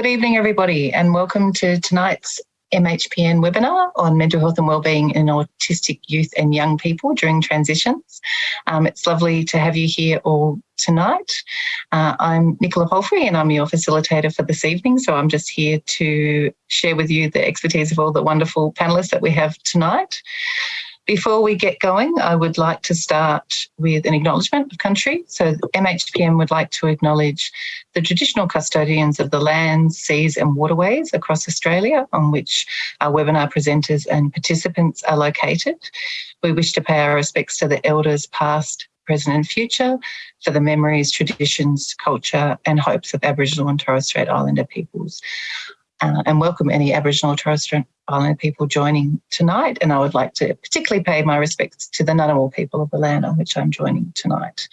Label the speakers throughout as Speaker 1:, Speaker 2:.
Speaker 1: Good evening, everybody, and welcome to tonight's MHPN webinar on mental health and wellbeing in autistic youth and young people during transitions. Um, it's lovely to have you here all tonight. Uh, I'm Nicola Palfrey and I'm your facilitator for this evening. So I'm just here to share with you the expertise of all the wonderful panelists that we have tonight. Before we get going, I would like to start with an acknowledgement of country. So MHPN would like to acknowledge the traditional custodians of the lands, seas and waterways across Australia on which our webinar presenters and participants are located. We wish to pay our respects to the elders past, present and future for the memories, traditions, culture and hopes of Aboriginal and Torres Strait Islander peoples uh, and welcome any Aboriginal Torres Strait Islander people joining tonight. And I would like to particularly pay my respects to the Ngunnawal people of the land on which I'm joining tonight.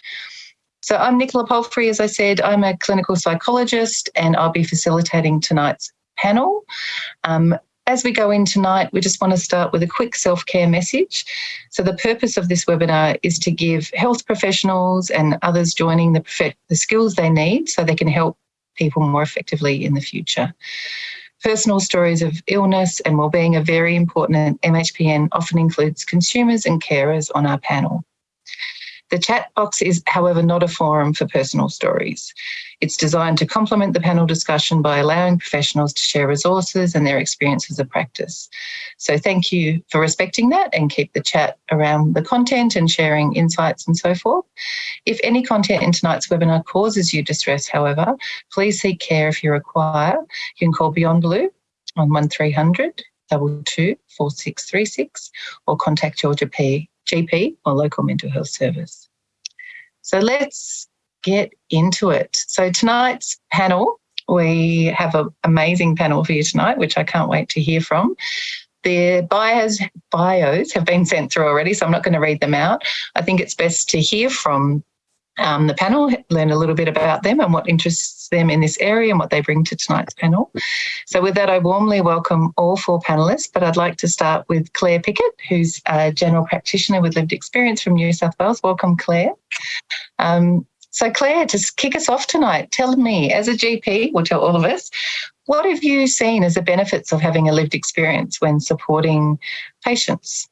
Speaker 1: So I'm Nicola Palfrey, as I said, I'm a clinical psychologist and I'll be facilitating tonight's panel. Um, as we go in tonight, we just want to start with a quick self-care message. So the purpose of this webinar is to give health professionals and others joining the, the skills they need so they can help people more effectively in the future. Personal stories of illness and wellbeing are very important and MHPN often includes consumers and carers on our panel. The chat box is, however, not a forum for personal stories. It's designed to complement the panel discussion by allowing professionals to share resources and their experiences of practice. So thank you for respecting that and keep the chat around the content and sharing insights and so forth. If any content in tonight's webinar causes you distress, however, please seek care if you require. You can call Beyond Blue on 1300 22 4636 or contact your GP, GP or local mental health service. So let's get into it. So tonight's panel, we have an amazing panel for you tonight, which I can't wait to hear from. Their bios, bios have been sent through already, so I'm not going to read them out. I think it's best to hear from um, the panel, learn a little bit about them and what interests them in this area and what they bring to tonight's panel. So with that, I warmly welcome all four panellists, but I'd like to start with Claire Pickett, who's a general practitioner with lived experience from New South Wales. Welcome, Claire. Um, so Claire, to kick us off tonight, tell me, as a GP, we'll tell all of us, what have you seen as the benefits of having a lived experience when supporting patients?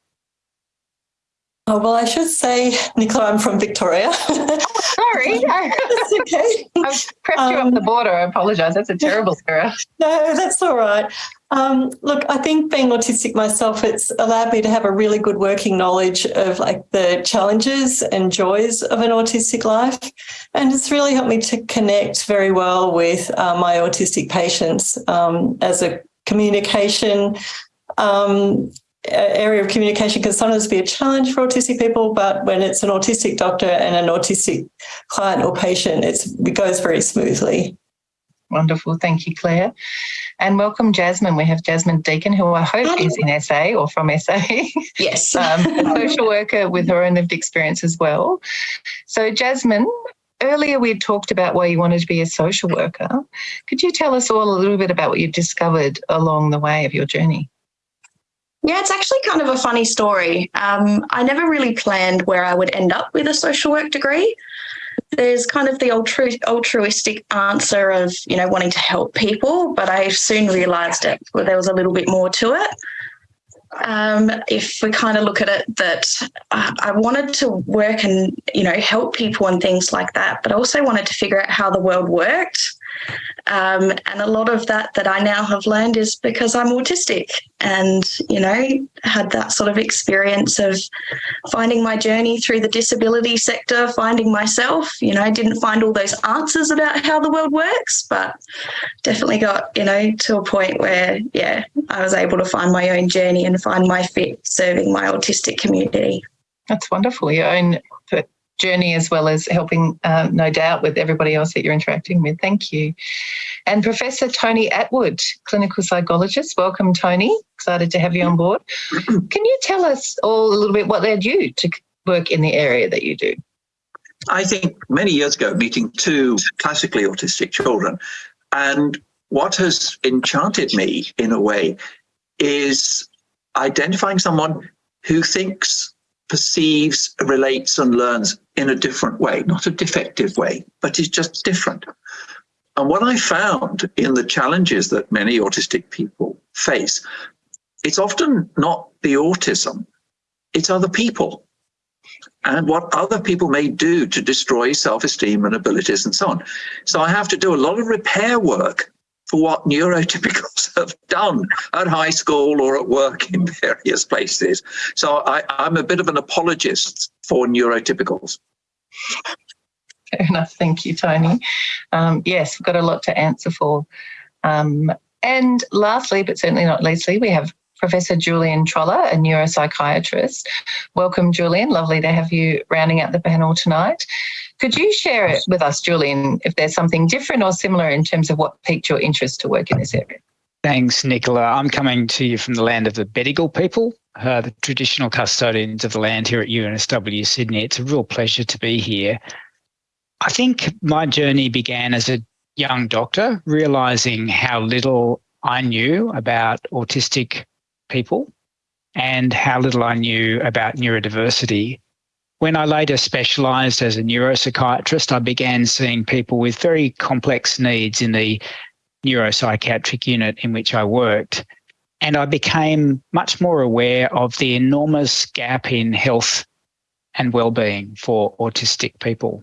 Speaker 2: Oh, well, I should say, Nicola, I'm from Victoria.
Speaker 1: oh, sorry.
Speaker 2: that's okay.
Speaker 1: I've pressed um, you up the border. I apologise. That's a terrible error.
Speaker 2: No, that's all right. Um, look, I think being autistic myself, it's allowed me to have a really good working knowledge of like the challenges and joys of an autistic life. And it's really helped me to connect very well with uh, my autistic patients um, as a communication um, area of communication can sometimes be a challenge for autistic people, but when it's an autistic doctor and an autistic client or patient, it goes very smoothly.
Speaker 1: Wonderful. Thank you, Claire. And welcome, Jasmine. We have Jasmine Deacon, who I hope Hi. is in SA or from SA.
Speaker 3: Yes.
Speaker 1: um, a social worker with her own lived experience as well. So, Jasmine, earlier we had talked about why you wanted to be a social worker. Could you tell us all a little bit about what you've discovered along the way of your journey?
Speaker 3: Yeah, it's actually kind of a funny story. Um, I never really planned where I would end up with a social work degree. There's kind of the altru- altruistic answer of, you know, wanting to help people, but I soon realised it. Well, there was a little bit more to it. Um, if we kind of look at it, that uh, I wanted to work and you know help people and things like that, but also wanted to figure out how the world worked um, and a lot of that that I now have learned is because I'm autistic and, you know, had that sort of experience of finding my journey through the disability sector, finding myself. You know, I didn't find all those answers about how the world works, but definitely got, you know, to a point where, yeah, I was able to find my own journey and find my fit serving my autistic community.
Speaker 1: That's wonderful. Your own journey as well as helping, uh, no doubt, with everybody else that you're interacting with. Thank you. And Professor Tony Attwood, clinical psychologist. Welcome, Tony. Excited to have you on board. Can you tell us all a little bit what led you to work in the area that you do?
Speaker 4: I think many years ago, meeting two classically autistic children, and what has enchanted me in a way is identifying someone who thinks perceives, relates, and learns in a different way, not a defective way, but is just different. And what I found in the challenges that many autistic people face, it's often not the autism, it's other people and what other people may do to destroy self-esteem and abilities and so on. So I have to do a lot of repair work for what neurotypicals have done at high school or at work in various places. So I, am a bit of an apologist for neurotypicals.
Speaker 1: Fair enough. Thank you, Tony. Um, yes, we've got a lot to answer for. Um, and lastly, but certainly not leastly, we have Professor Julian Trollor, a neuropsychiatrist. Welcome, Julian. Lovely to have you rounding out the panel tonight. Could you share it with us, Julian, if there's something different or similar in terms of what piqued your interest to work in this area?
Speaker 5: Thanks, Nicola. I'm coming to you from the land of the Bedegal people, uh, the traditional custodians of the land here at UNSW Sydney. It's a real pleasure to be here. I think my journey began as a young doctor, realizing how little I knew about autistic people and how little I knew about neurodiversity. When I later specialised as a neuropsychiatrist, I began seeing people with very complex needs in the neuropsychiatric unit in which I worked. And I became much more aware of the enormous gap in health and well-being for autistic people.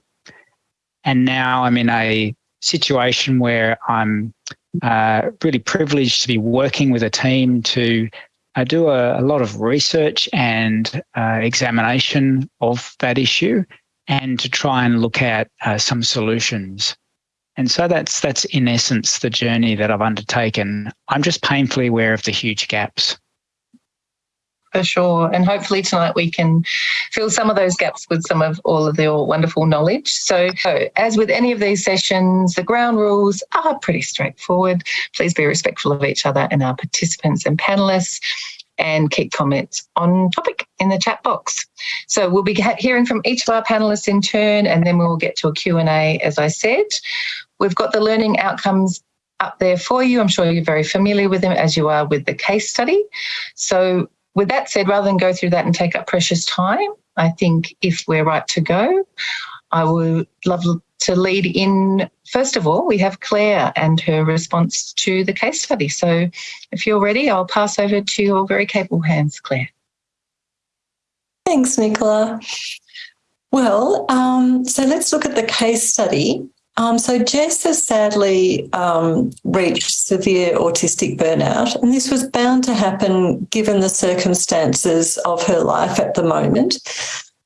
Speaker 5: And now I'm in a situation where I'm uh, really privileged to be working with a team to I do a, a lot of research and uh, examination of that issue and to try and look at uh, some solutions. And so that's that's in essence the journey that I've undertaken. I'm just painfully aware of the huge gaps.
Speaker 1: For sure. And hopefully tonight we can fill some of those gaps with some of all of your wonderful knowledge. So, as with any of these sessions, the ground rules are pretty straightforward. Please be respectful of each other and our participants and panelists and keep comments on topic in the chat box. So we'll be hearing from each of our panelists in turn and then we'll get to a Q&A as I said. We've got the learning outcomes up there for you. I'm sure you're very familiar with them as you are with the case study. So with that said, rather than go through that and take up precious time, I think if we're right to go, I would love to lead in. First of all, we have Claire and her response to the case study. So if you're ready, I'll pass over to your very capable hands, Claire.
Speaker 2: Thanks, Nicola. Well, um, so let's look at the case study. Um, so Jess has sadly um, reached severe autistic burnout, and this was bound to happen given the circumstances of her life at the moment.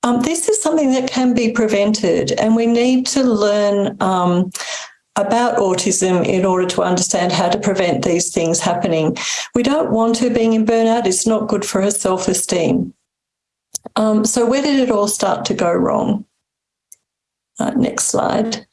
Speaker 2: Um, this is something that can be prevented, and we need to learn um, about autism in order to understand how to prevent these things happening. We don't want her being in burnout. It's not good for her self-esteem. Um, so where did it all start to go wrong? Uh, next slide.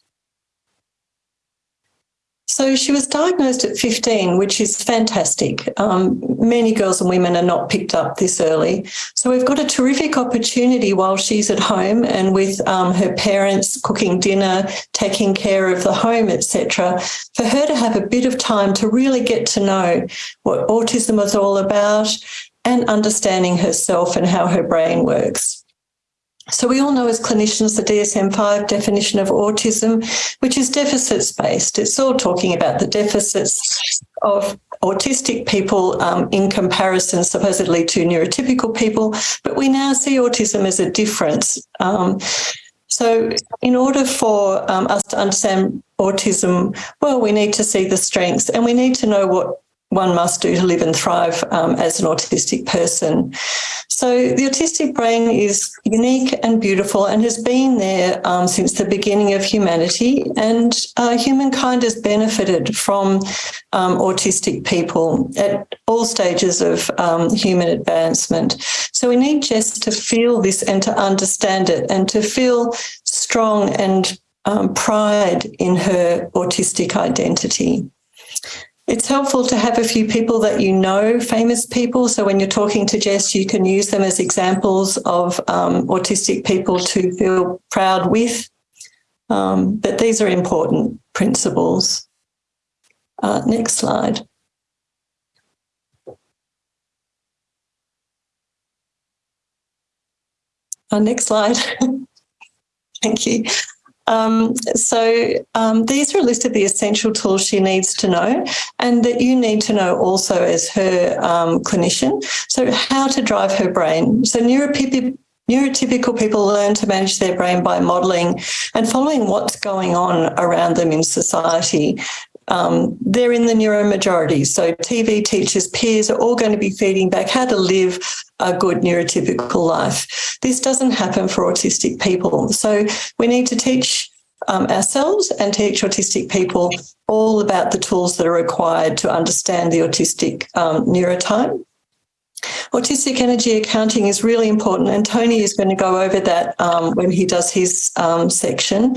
Speaker 2: So she was diagnosed at 15, which is fantastic. Um, many girls and women are not picked up this early. So we've got a terrific opportunity while she's at home and with um, her parents cooking dinner, taking care of the home, etc., for her to have a bit of time to really get to know what autism is all about and understanding herself and how her brain works. So we all know as clinicians the DSM-5 definition of autism, which is deficits based. It's all talking about the deficits of autistic people um, in comparison supposedly to neurotypical people, but we now see autism as a difference. Um, so in order for um, us to understand autism, well, we need to see the strengths and we need to know what one must do to live and thrive um, as an autistic person. So the autistic brain is unique and beautiful and has been there um, since the beginning of humanity and uh, humankind has benefited from um, autistic people at all stages of um, human advancement. So we need Jess to feel this and to understand it and to feel strong and um, pride in her autistic identity. It's helpful to have a few people that you know, famous people. So when you're talking to Jess, you can use them as examples of um, autistic people to feel proud with. Um, but these are important principles. Uh, next slide. Uh, next slide. Thank you. Um, so um, these are a list of the essential tools she needs to know and that you need to know also as her um, clinician. So how to drive her brain. So neurotypical Neurotypical people learn to manage their brain by modelling and following what's going on around them in society. Um, they're in the neuro majority. So TV teachers, peers are all going to be feeding back how to live a good neurotypical life. This doesn't happen for autistic people. So we need to teach um, ourselves and teach autistic people all about the tools that are required to understand the autistic um, neurotype. Autistic energy accounting is really important, and Tony is going to go over that um, when he does his um, section.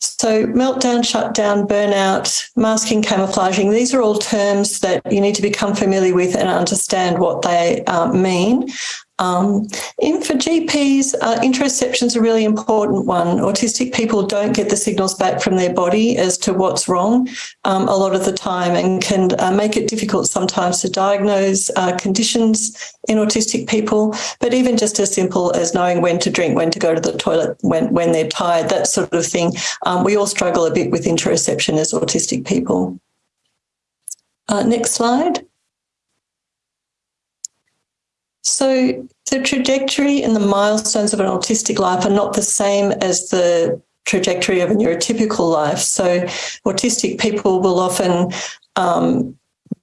Speaker 2: So meltdown, shutdown, burnout, masking, camouflaging, these are all terms that you need to become familiar with and understand what they uh, mean. Um, and for GPs, uh, is a really important one. Autistic people don't get the signals back from their body as to what's wrong um, a lot of the time and can uh, make it difficult sometimes to diagnose uh, conditions in autistic people, but even just as simple as knowing when to drink, when to go to the toilet, when, when they're tired, that sort of thing. Um, we all struggle a bit with interoception as autistic people. Uh, next slide. So the trajectory and the milestones of an autistic life are not the same as the trajectory of a neurotypical life. So autistic people will often um,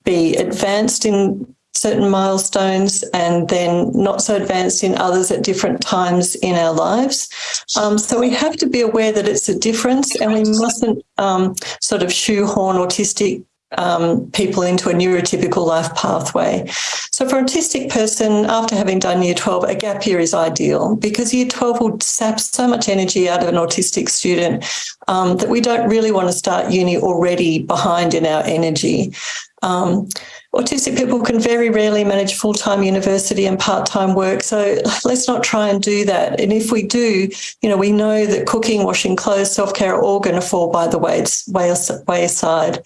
Speaker 2: be advanced in certain milestones and then not so advanced in others at different times in our lives. Um, so we have to be aware that it's a difference and we mustn't um, sort of shoehorn autistic um, people into a neurotypical life pathway. So for an autistic person, after having done year 12, a gap year is ideal because year 12 will sap so much energy out of an autistic student um, that we don't really want to start uni already behind in our energy. Um, autistic people can very rarely manage full-time university and part-time work. So let's not try and do that. And if we do, you know, we know that cooking, washing clothes, self-care are all going to fall by the wayside.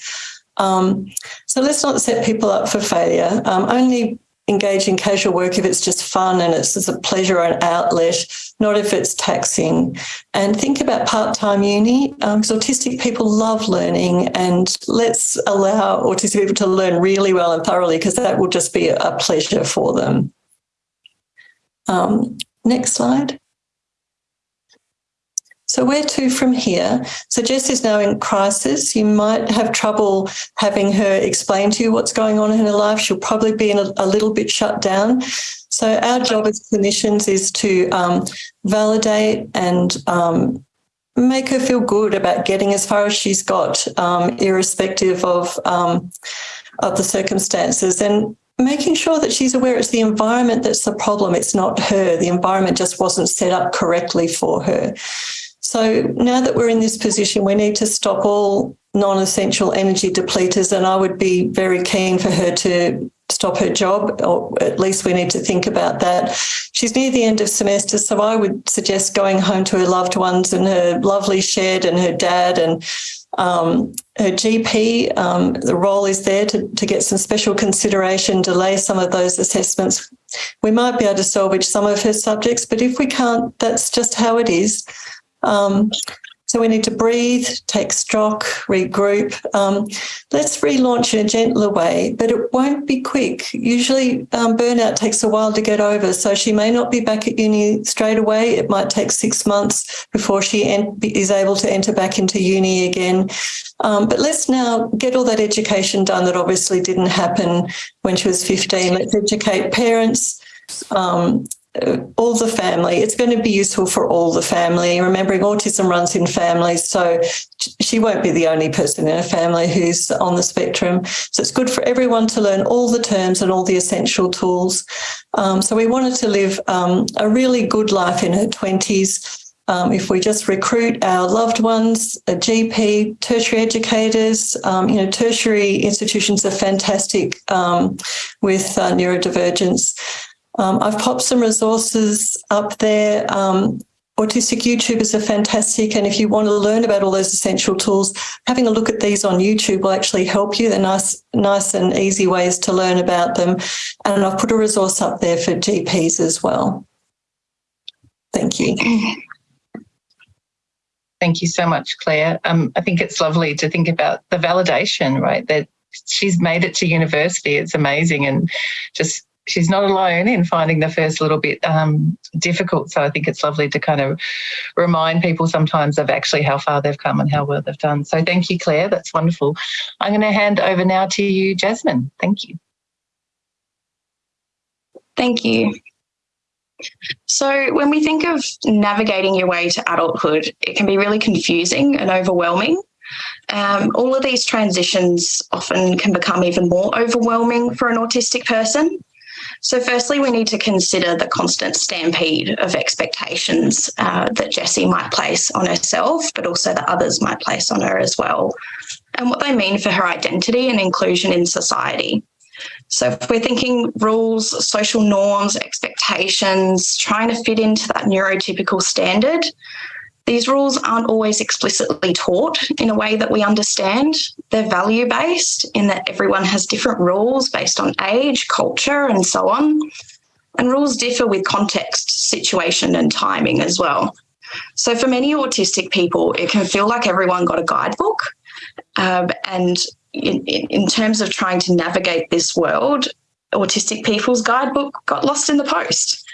Speaker 2: Um, so let's not set people up for failure. Um, only engage in casual work if it's just fun and it's just a pleasure or an outlet, not if it's taxing. And think about part-time uni, because um, autistic people love learning and let's allow autistic people to learn really well and thoroughly because that will just be a pleasure for them. Um, next slide. So where to from here? So Jess is now in crisis. You might have trouble having her explain to you what's going on in her life. She'll probably be in a, a little bit shut down. So our job as clinicians is to um, validate and um, make her feel good about getting as far as she's got, um, irrespective of um, of the circumstances. And making sure that she's aware it's the environment that's the problem. It's not her. The environment just wasn't set up correctly for her. So now that we're in this position, we need to stop all non-essential energy depleters and I would be very keen for her to stop her job, or at least we need to think about that. She's near the end of semester, so I would suggest going home to her loved ones and her lovely shed and her dad and um, her GP. Um, the role is there to, to get some special consideration, delay some of those assessments. We might be able to salvage some of her subjects, but if we can't, that's just how it is. Um, so we need to breathe, take stock, regroup. Um, let's relaunch in a gentler way, but it won't be quick. Usually um, burnout takes a while to get over. So she may not be back at uni straight away. It might take six months before she is able to enter back into uni again. Um, but let's now get all that education done that obviously didn't happen when she was 15. Let's educate parents, um, all the family. It's going to be useful for all the family. Remembering autism runs in families, so she won't be the only person in a family who's on the spectrum. So it's good for everyone to learn all the terms and all the essential tools. Um, so we wanted to live um, a really good life in her 20s. Um, if we just recruit our loved ones, a GP, tertiary educators, um, you know, tertiary institutions are fantastic um, with uh, neurodivergence. Um, I've popped some resources up there. Um, Autistic YouTubers are fantastic. And if you want to learn about all those essential tools, having a look at these on YouTube will actually help you. They're nice, nice and easy ways to learn about them. And I've put a resource up there for GPs as well. Thank you.
Speaker 1: Thank you so much, Claire. Um, I think it's lovely to think about the validation, right? That she's made it to university. It's amazing. And just she's not alone in finding the first little bit um, difficult. So I think it's lovely to kind of remind people sometimes of actually how far they've come and how well they've done. So thank you, Claire. That's wonderful. I'm going to hand over now to you, Jasmine. Thank you.
Speaker 3: Thank you. So, when we think of navigating your way to adulthood, it can be really confusing and overwhelming. Um, all of these transitions often can become even more overwhelming for an autistic person. So, firstly, we need to consider the constant stampede of expectations uh, that Jessie might place on herself, but also that others might place on her as well, and what they mean for her identity and inclusion in society. So if we're thinking rules, social norms, expectations, trying to fit into that neurotypical standard, these rules aren't always explicitly taught in a way that we understand. They're value based in that everyone has different rules based on age, culture, and so on. And rules differ with context, situation, and timing as well. So for many autistic people, it can feel like everyone got a guidebook. Um, and in, in terms of trying to navigate this world, Autistic People's Guidebook got lost in the post.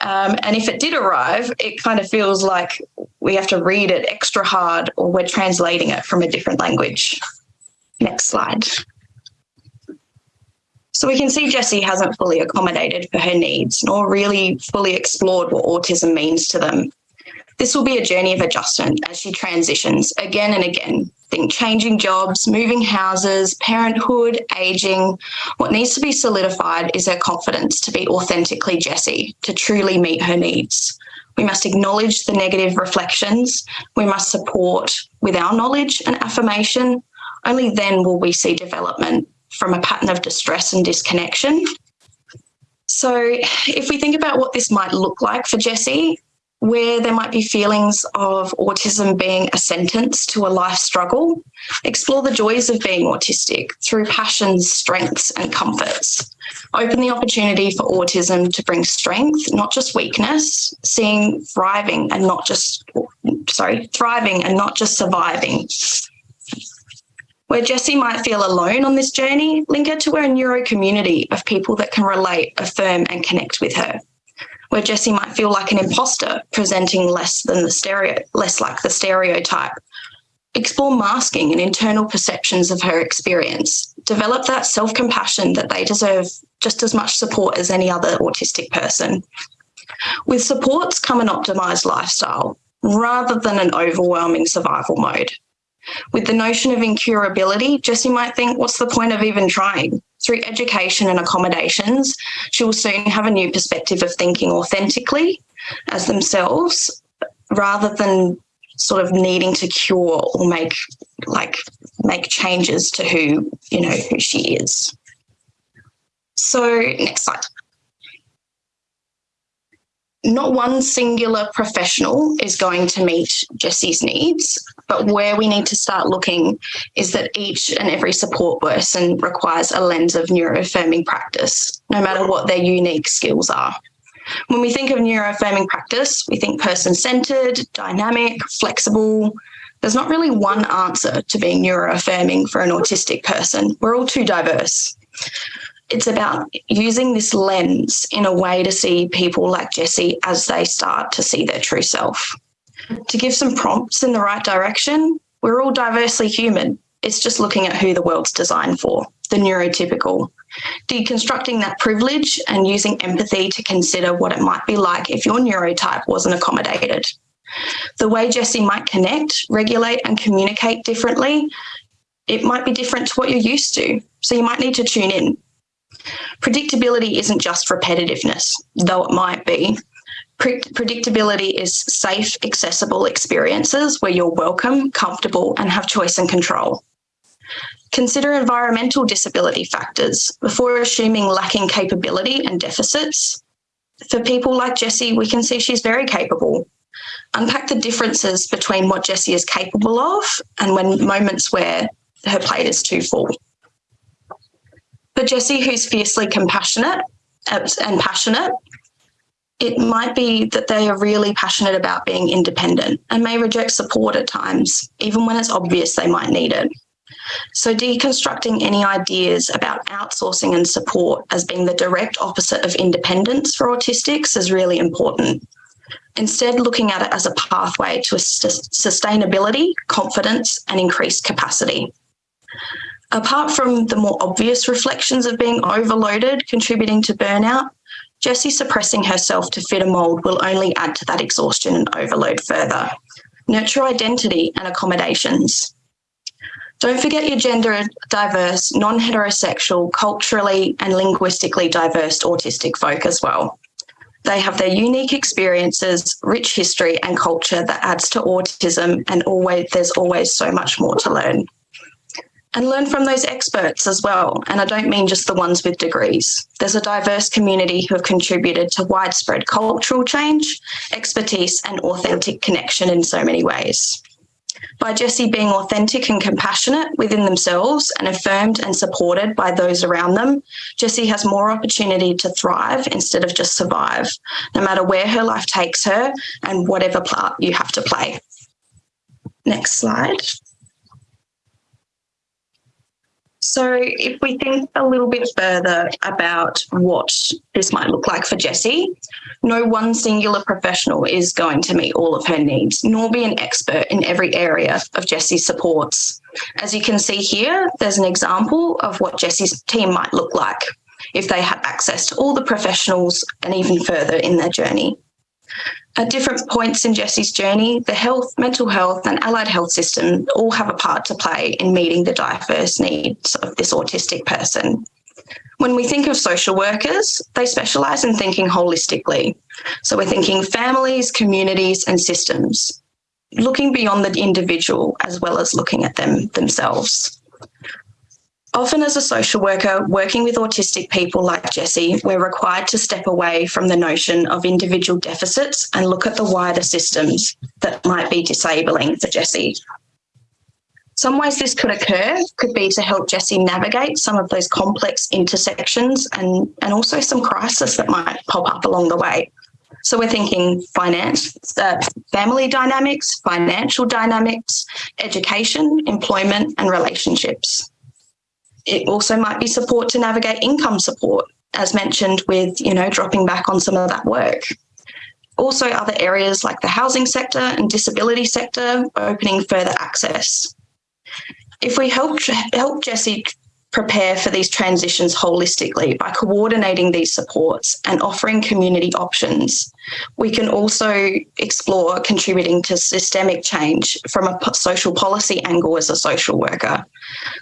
Speaker 3: Um, and if it did arrive, it kind of feels like we have to read it extra hard or we're translating it from a different language. Next slide. So we can see Jessie hasn't fully accommodated for her needs nor really fully explored what autism means to them. This will be a journey of adjustment as she transitions again and again. Think changing jobs, moving houses, parenthood, aging. What needs to be solidified is her confidence to be authentically Jessie, to truly meet her needs. We must acknowledge the negative reflections. We must support with our knowledge and affirmation. Only then will we see development from a pattern of distress and disconnection. So, if we think about what this might look like for Jessie, where there might be feelings of autism being a sentence to a life struggle. Explore the joys of being autistic through passions, strengths, and comforts. Open the opportunity for autism to bring strength, not just weakness, seeing thriving and not just, sorry, thriving and not just surviving. Where Jessie might feel alone on this journey, link her to a neuro community of people that can relate, affirm, and connect with her where Jesse might feel like an imposter, presenting less than the stereo, less like the stereotype. Explore masking and internal perceptions of her experience. Develop that self compassion that they deserve just as much support as any other autistic person. With supports come an optimized lifestyle rather than an overwhelming survival mode. With the notion of incurability, Jessie might think, what's the point of even trying? Through education and accommodations, she will soon have a new perspective of thinking authentically as themselves rather than sort of needing to cure or make like make changes to who you know who she is. So next slide not one singular professional is going to meet Jessie's needs, but where we need to start looking is that each and every support person requires a lens of neuroaffirming practice, no matter what their unique skills are. When we think of neuroaffirming practice, we think person centered, dynamic, flexible. There's not really one answer to being neuroaffirming for an autistic person. We're all too diverse it's about using this lens in a way to see people like Jesse as they start to see their true self. To give some prompts in the right direction, we're all diversely human. It's just looking at who the world's designed for, the neurotypical. Deconstructing that privilege and using empathy to consider what it might be like if your neurotype wasn't accommodated. The way Jesse might connect, regulate, and communicate differently, it might be different to what you're used to. So you might need to tune in Predictability isn't just repetitiveness, though it might be. Pre- predictability is safe, accessible experiences where you're welcome, comfortable, and have choice and control. Consider environmental disability factors before assuming lacking capability and deficits. For people like Jessie, we can see she's very capable. Unpack the differences between what Jessie is capable of and when moments where her plate is too full. For Jessie, who's fiercely compassionate and passionate, it might be that they are really passionate about being independent and may reject support at times, even when it's obvious they might need it. So, deconstructing any ideas about outsourcing and support as being the direct opposite of independence for autistics is really important. Instead, looking at it as a pathway to sustainability, confidence, and increased capacity. Apart from the more obvious reflections of being overloaded contributing to burnout, Jessie suppressing herself to fit a mould will only add to that exhaustion and overload further. Nurture identity and accommodations. Don't forget your gender diverse, non heterosexual, culturally and linguistically diverse autistic folk as well. They have their unique experiences, rich history, and culture that adds to autism, and always there's always so much more to learn and learn from those experts as well. And I don't mean just the ones with degrees. There's a diverse community who have contributed to widespread cultural change, expertise, and authentic connection in so many ways. By Jessie being authentic and compassionate within themselves and affirmed and supported by those around them, Jessie has more opportunity to thrive instead of just survive, no matter where her life takes her and whatever part you have to play. Next slide. So, if we think a little bit further about what this might look like for Jessie, no one singular professional is going to meet all of her needs, nor be an expert in every area of Jessie's supports. As you can see here, there's an example of what Jessie's team might look like if they had access to all the professionals and even further in their journey. At different points in Jesse's journey, the health, mental health, and allied health system all have a part to play in meeting the diverse needs of this autistic person. When we think of social workers, they specialise in thinking holistically. So we're thinking families, communities, and systems, looking beyond the individual as well as looking at them themselves. Often, as a social worker working with autistic people like Jessie, we're required to step away from the notion of individual deficits and look at the wider systems that might be disabling for Jessie. Some ways this could occur could be to help Jessie navigate some of those complex intersections and, and also some crisis that might pop up along the way. So we're thinking finance, uh, family dynamics, financial dynamics, education, employment, and relationships. It also might be support to navigate income support, as mentioned with, you know, dropping back on some of that work. Also other areas like the housing sector and disability sector, opening further access. If we help, help Jessie prepare for these transitions holistically by coordinating these supports and offering community options. We can also explore contributing to systemic change from a social policy angle as a social worker.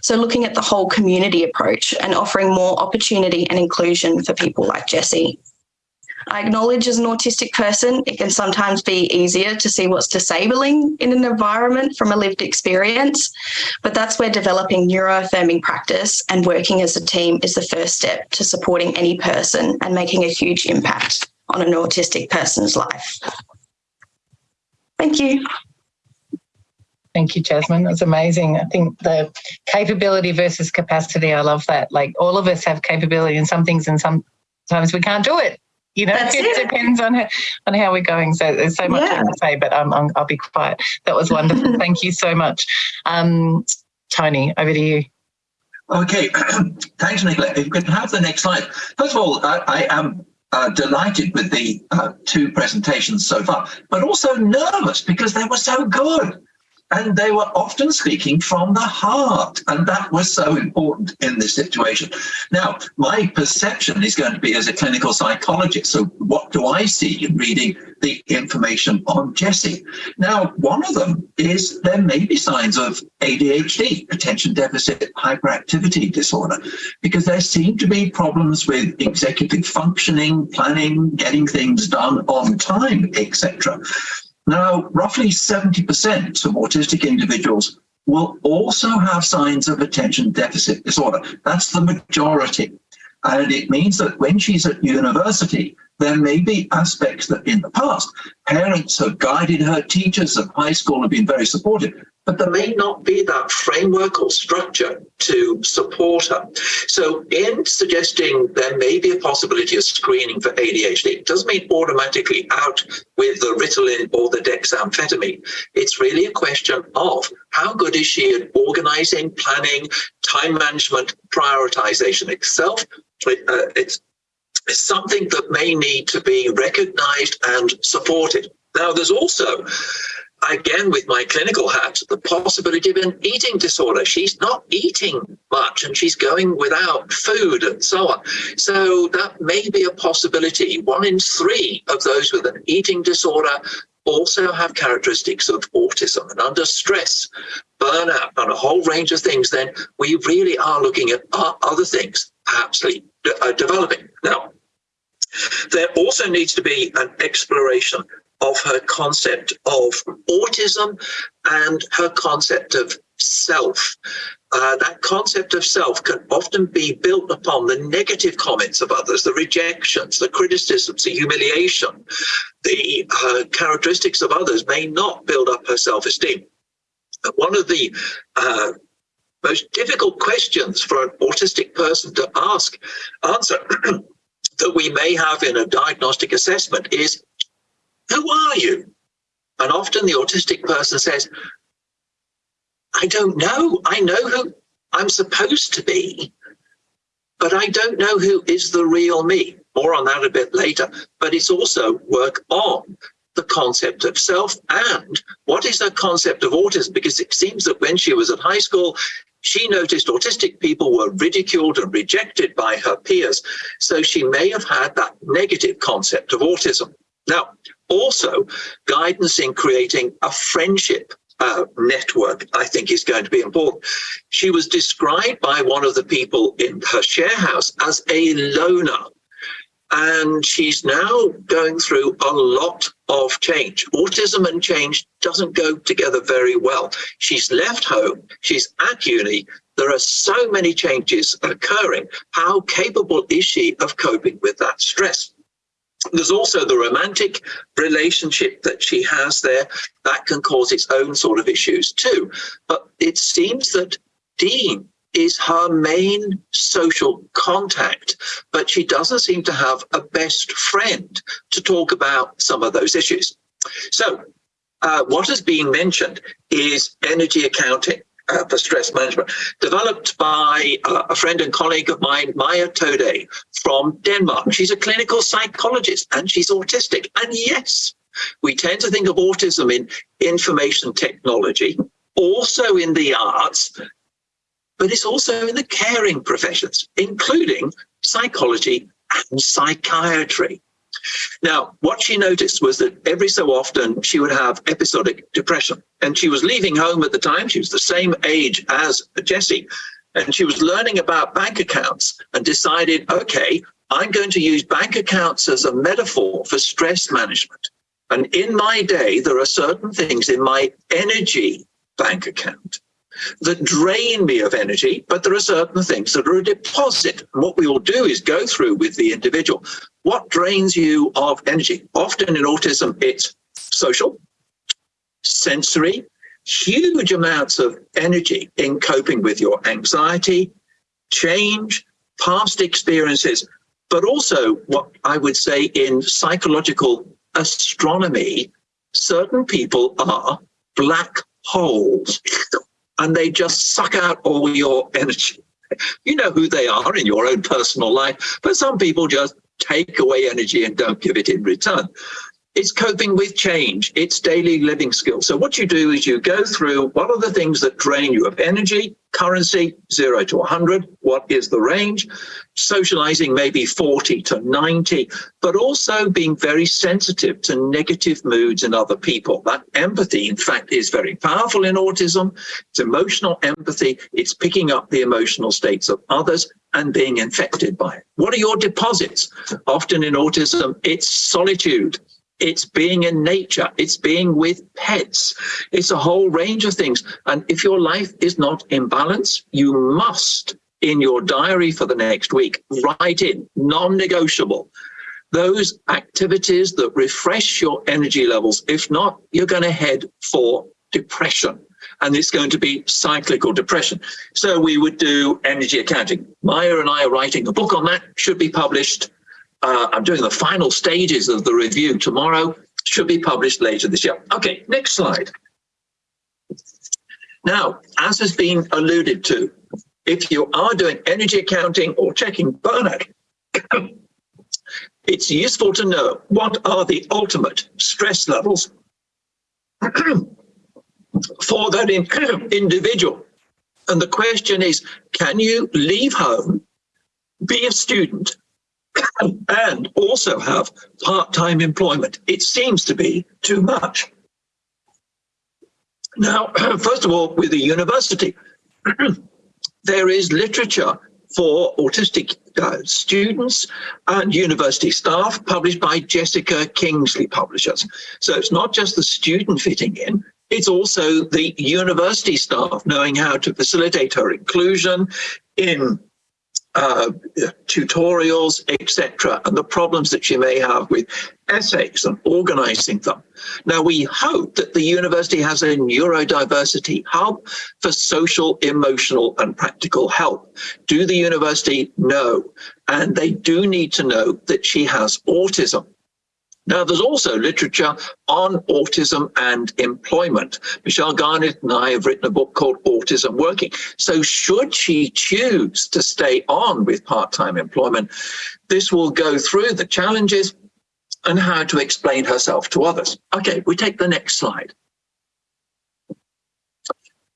Speaker 3: So, looking at the whole community approach and offering more opportunity and inclusion for people like Jessie. I acknowledge as an autistic person, it can sometimes be easier to see what's disabling in an environment from a lived experience. But that's where developing neuroaffirming practice and working as a team is the first step to supporting any person and making a huge impact on an autistic person's life. Thank you.
Speaker 1: Thank you, Jasmine. That's amazing. I think the capability versus capacity, I love that. Like all of us have capability in some things and sometimes we can't do it. You know, it, it, depends on how, on how we're going. So there's so much yeah. to say, but um, i will be quiet. That was wonderful. Thank you so much. Um, Tony, over to you.
Speaker 4: Okay, thanks, Nicola. If we could have the next slide. First of all, I, I am uh, delighted with the uh, two presentations so far, but also nervous because they were so good and they were often speaking from the heart and that was so important in this situation now my perception is going to be as a clinical psychologist so what do i see in reading the information on Jesse? now one of them is there may be signs of adhd attention deficit hyperactivity disorder because there seem to be problems with executive functioning planning getting things done on time etc now, roughly 70% of autistic individuals will also have signs of attention deficit disorder. That's the majority. And it means that when she's at university, there may be aspects that in the past, parents have guided her, teachers at high school have been very supportive, but there may not be that framework or structure to support her. So in suggesting there may be a possibility of screening for ADHD, it doesn't mean automatically out with the Ritalin or the dexamphetamine. It's really a question of how good is she at organizing, planning, time management, prioritization itself. Uh, it's something that may need to be recognized and supported. Now, there's also, again, with my clinical hat, the possibility of an eating disorder. She's not eating much and she's going without food and so on. So that may be a possibility. One in three of those with an eating disorder also have characteristics of autism and under stress, burnout, and a whole range of things, then we really are looking at other things perhaps uh, developing. Now, there also needs to be an exploration of her concept of autism and her concept of self. Uh, that concept of self can often be built upon the negative comments of others, the rejections, the criticisms, the humiliation. The uh, characteristics of others may not build up her self-esteem. One of the uh, most difficult questions for an autistic person to ask, answer that we may have in a diagnostic assessment is, who are you? And often the autistic person says, I don't know. I know who I'm supposed to be, but I don't know who is the real me. More on that a bit later. But it's also work on the concept of self and what is the concept of autism? Because it seems that when she was at high school, she noticed autistic people were ridiculed and rejected by her peers. So she may have had that negative concept of autism. Now, also guidance in creating a friendship uh, network, I think is going to be important. She was described by one of the people in her share house as a loner. And she's now going through a lot of change. Autism and change doesn't go together very well. She's left home, she's at uni, there are so many changes occurring. How capable is she of coping with that stress? There's also the romantic relationship that she has there that can cause its own sort of issues too. But it seems that Dean is her main social contact, but she doesn't seem to have a best friend to talk about some of those issues. So uh, what has been mentioned is energy accounting. Uh, for stress management, developed by uh, a friend and colleague of mine, Maja Toudal from Denmark. She's a clinical psychologist and she's autistic. And yes, we tend to think of autism in information technology, also in the arts, but it's also in the caring professions, including psychology and psychiatry. Now, what she noticed was that every so often she would have episodic depression and she was leaving home at the time. She was the same age as Jessie and she was learning about bank accounts and decided, okay, I'm going to use bank accounts as a metaphor for stress management. And in my day, there are certain things in my energy bank account that drain me of energy, but there are certain things that are a deposit. What we will do is go through with the individual. What drains you of energy? Often in autism, it's social, sensory, huge amounts of energy in coping with your anxiety, change, past experiences, but also what I would say in psychological astronomy, certain people are black holes and they just suck out all your energy. You know who they are in your own personal life, but some people just take away energy and don't give it in return. It's coping with change. It's daily living skills. So what you do is you go through what are the things that drain you of energy, currency, zero to 100. What is the range? Socializing maybe 40 to 90, but also being very sensitive to negative moods in other people. That empathy, in fact, is very powerful in autism. It's emotional empathy. It's picking up the emotional states of others and being infected by it. What are your deposits? Often in autism, it's solitude it's being in nature, it's being with pets, it's a whole range of things. And if your life is not in balance, you must, in your diary for the next week, write in non negotiable. those activities that refresh your energy levels. If not, you're going to head for depression and it's going to be cyclical depression. So we would do energy accounting. Maja and I are writing a book on that, should be published. Uh, I'm doing the final stages of the review tomorrow, should be published later this year. Okay, next slide. Now, as has been alluded to, if you are doing energy accounting or checking burnout, it's useful to know what are the ultimate stress levels for that in, individual. And the question is, can you leave home, be a student, and also have part-time employment? It seems to be too much. Now, first of all, with the university, there is literature for autistic uh, students and university staff published by Jessica Kingsley Publishers. So it's not just the student fitting in, it's also the university staff knowing how to facilitate her inclusion in uh, tutorials, etc., and the problems that she may have with essays and organizing them. Now, we hope that the university has a neurodiversity hub for social, emotional, and practical help. Do the university know? And they do need to know that she has autism. Now, there's also literature on autism and employment. Michelle Garnett and I have written a book called Autism Working. So should she choose to stay on with part-time employment, this will go through the challenges and how to explain herself to others. Okay, we take the next slide.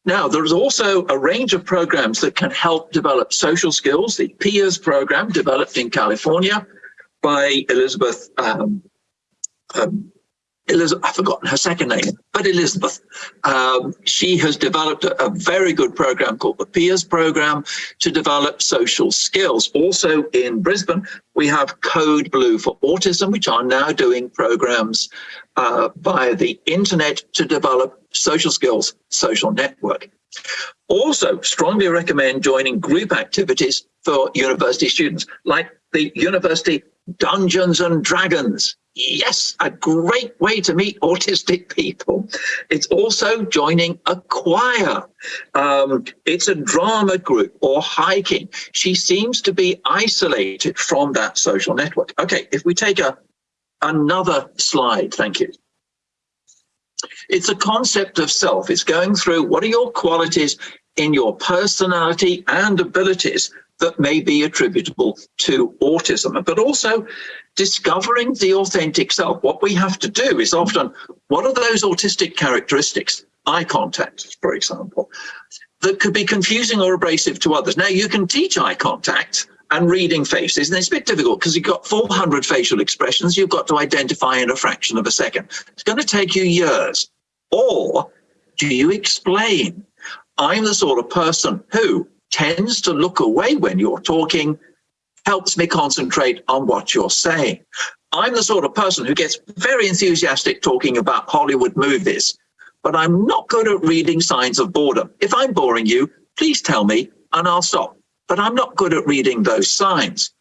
Speaker 4: Now, there's also a range of programs that can help develop social skills. The PEERS program developed in California by Elizabeth um, um, Elizabeth, I've forgotten her second name, but Elizabeth. Um, she has developed a, a, very good program called the PEERS program to develop social skills. Also in Brisbane, we have Code Blue for Autism, which are now doing programs uh, via the internet to develop social skills, social network. Also, strongly recommend joining group activities for university students, like the University Dungeons and Dragons. Yes, a great way to meet autistic people. It's also joining a choir. Um, it's a drama group or hiking. She seems to be isolated from that social network. Okay, if we take a another slide, thank you. It's a concept of self. It's going through what are your qualities in your personality and abilities that may be attributable to autism, but also discovering the authentic self. What we have to do is often, what are those autistic characteristics? Eye contact, for example, that could be confusing or abrasive to others. Now, you can teach eye contact and reading faces, and it's a bit difficult because you've got 400 facial expressions you've got to identify in a fraction of a second. It's going to take you years. Or do you explain? I'm the sort of person who tends to look away when you're talking, helps me concentrate on what you're saying. I'm the sort of person who gets very enthusiastic talking about Hollywood movies, but I'm not good at reading signs of boredom. If I'm boring you, please tell me and I'll stop. But I'm not good at reading those signs.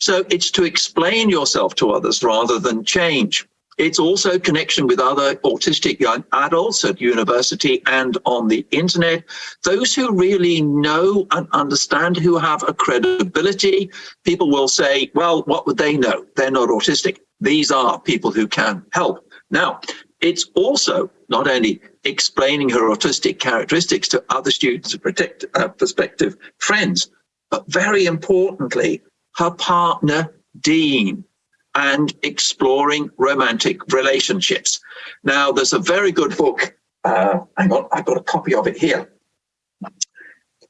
Speaker 4: So it's to explain yourself to others rather than change. It's also connection with other autistic young adults at university and on the internet. Those who really know and understand, who have a credibility, people will say, well, what would they know? They're not autistic. These are people who can help. Now, it's also not only explaining her autistic characteristics to other students and protect, uh, prospective friends, but very importantly, her partner, Dean, and exploring romantic relationships. Now, there's a very good book. Uh, hang on, I've got a copy of it here.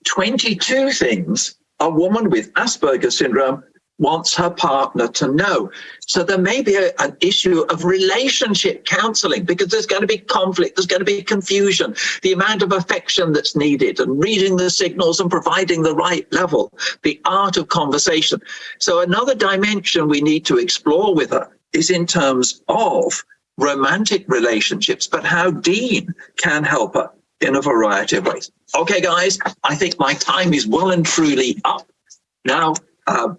Speaker 4: 22 things a woman with Asperger's syndrome wants her partner to know. So there may be a, an issue of relationship counseling because there's going to be conflict, there's going to be confusion, the amount of affection that's needed and reading the signals and providing the right level, the art of conversation. So another dimension we need to explore with her is in terms of romantic relationships, but how Dean can help her in a variety of ways. Okay, guys, I think my time is well and truly up. Now, uh,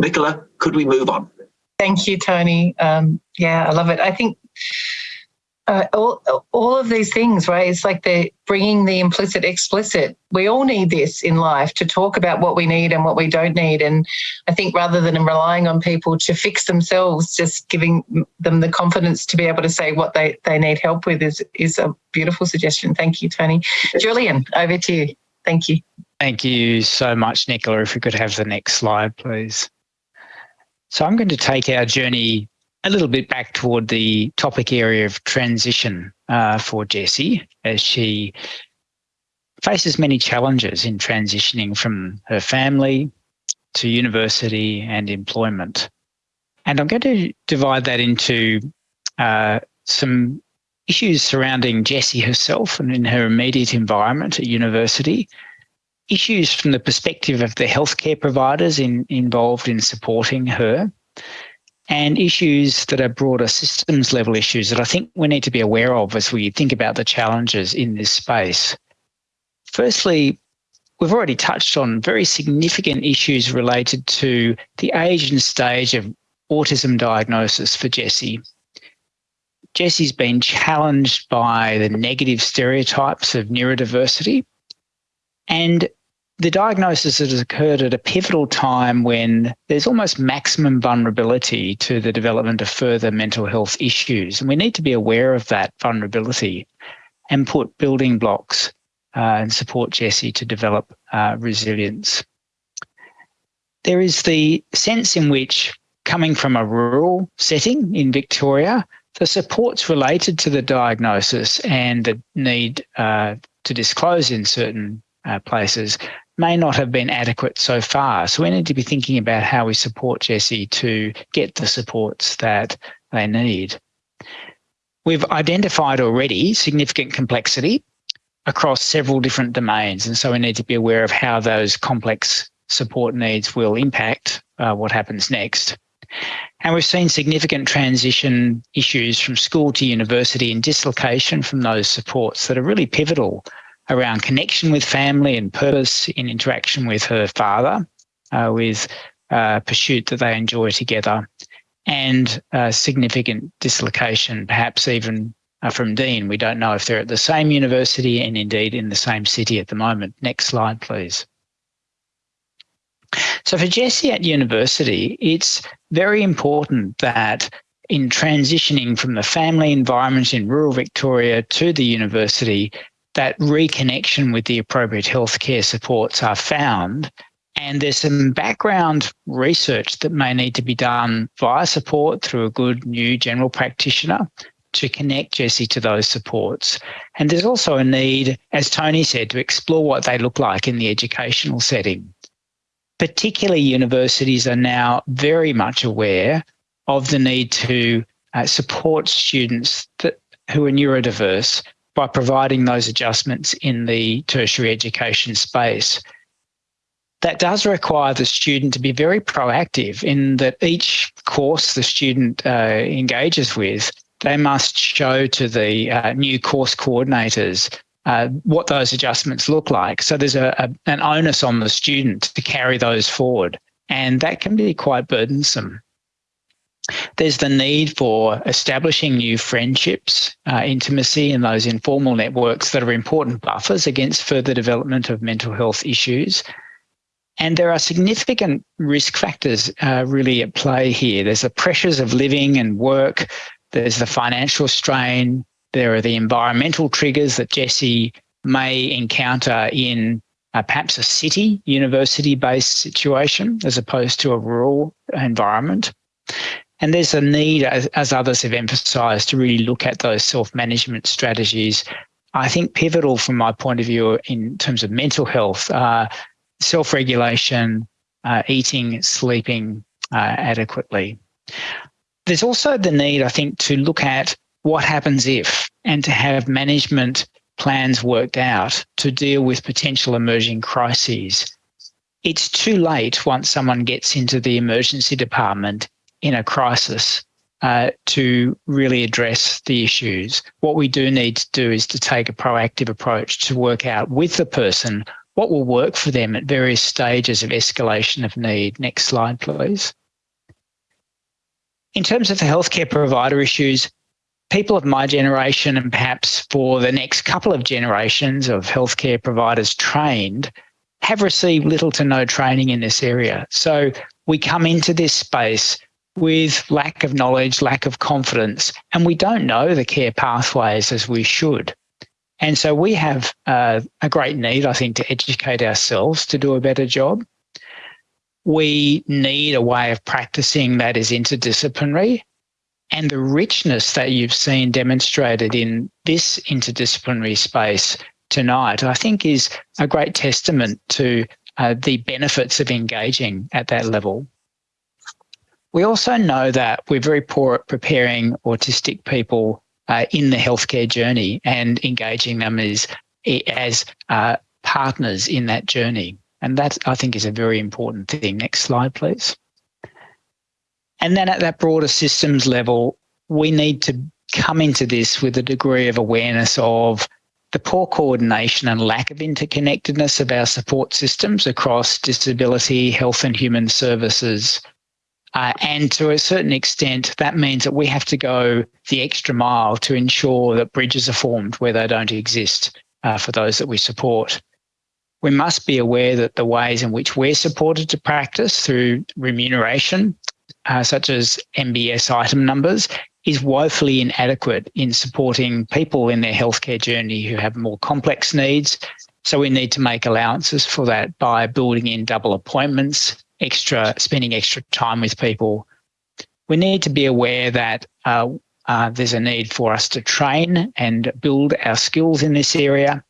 Speaker 4: Nicola, could we move on?
Speaker 1: Thank you, Tony. Um, yeah, I love it. I think uh, all, all of these things, right? It's like they're bringing the implicit explicit. We all need this in life to talk about what we need and what we don't need. And I think rather than relying on people to fix themselves, just giving them the confidence to be able to say what they, they need help with is, is a beautiful suggestion. Thank you, Tony. Julian, over to you. Thank you.
Speaker 5: Thank you so much, Nicola. If we could have the next slide, please. So I'm going to take our journey a little bit back toward the topic area of transition uh, for Jessie as she faces many challenges in transitioning from her family to university and employment. And I'm going to divide that into uh, some issues surrounding Jessie herself and in her immediate environment at university, issues from the perspective of the healthcare providers in, involved in supporting her, and issues that are broader systems level issues that I think we need to be aware of as we think about the challenges in this space. Firstly, we've already touched on very significant issues related to the age and stage of autism diagnosis for Jessie. Jessie's been challenged by the negative stereotypes of neurodiversity and the diagnosis has occurred at a pivotal time when there's almost maximum vulnerability to the development of further mental health issues. And we need to be aware of that vulnerability and put building blocks uh, and support Jessie to develop uh, resilience. There is the sense in which coming from a rural setting in Victoria, the supports related to the diagnosis and the need uh, to disclose in certain uh, places may not have been adequate so far. So we need to be thinking about how we support Jessie to get the supports that they need. We've identified already significant complexity across several different domains. And so we need to be aware of how those complex support needs will impact uh, what happens next. And we've seen significant transition issues from school to university and dislocation from those supports that are really pivotal around connection with family and purpose in interaction with her father, uh, with uh, pursuit that they enjoy together, and uh, significant dislocation, perhaps even uh, from Dean. We don't know if they're at the same university and indeed in the same city at the moment. Next slide, please. So for Jessie at university, it's very important that in transitioning from the family environment in rural Victoria to the university, that reconnection with the appropriate healthcare supports are found. And there's some background research that may need to be done via support through a good new general practitioner to connect Jessie to those supports. And there's also a need, as Tony said, to explore what they look like in the educational setting. Particularly universities are now very much aware of the need to uh, support students that, who are neurodiverse by providing those adjustments in the tertiary education space. That does require the student to be very proactive in that each course the student uh, engages with, they must show to the uh, new course coordinators uh, what those adjustments look like. So there's a, a, an onus on the student to carry those forward. And that can be quite burdensome. There's the need for establishing new friendships, uh, intimacy, and those informal networks that are important buffers against further development of mental health issues. And there are significant risk factors uh, really at play here. There's the pressures of living and work, there's the financial strain, there are the environmental triggers that Jessie may encounter in uh, perhaps a city, university based situation as opposed to a rural environment. And there's a need, as, as others have emphasised, to really look at those self-management strategies. I think pivotal from my point of view in terms of mental health, uh, self-regulation, uh, eating, sleeping uh, adequately. There's also the need, I think, to look at what happens if and to have management plans worked out to deal with potential emerging crises. It's too late once someone gets into the emergency department in a crisis uh, to really address the issues. What we do need to do is to take a proactive approach to work out with the person what will work for them at various stages of escalation of need. Next slide, please. in terms of the healthcare provider issues, people of my generation and perhaps for the next couple of generations of healthcare providers trained have received little to no training in this area. So we come into this space with lack of knowledge, lack of confidence, and we don't know the care pathways as we should. And so we have uh, a great need, I think, to educate ourselves to do a better job. We need a way of practicing that is interdisciplinary. And the richness that you've seen demonstrated in this interdisciplinary space tonight, I think, is a great testament to uh, the benefits of engaging at that level. We also know that we're very poor at preparing autistic people uh, in the healthcare journey and engaging them as, as uh, partners in that journey. And that, I think, is a very important thing. Next slide, please. And then at that broader systems level, we need to come into this with a degree of awareness of the poor coordination and lack of interconnectedness of our support systems across disability, health and human services. Uh, and to a certain extent, that means that we have to go the extra mile to ensure that bridges are formed where they don't exist uh, for those that we support. We must be aware that the ways in which we're supported to practice through remuneration, uh, such as MBS item numbers, is woefully inadequate in supporting people in their healthcare journey who have more complex needs. So we need to make allowances for that by building in double appointments, extra spending extra time with people. We need to be aware that uh, uh, there's a need for us to train and build our skills in this area.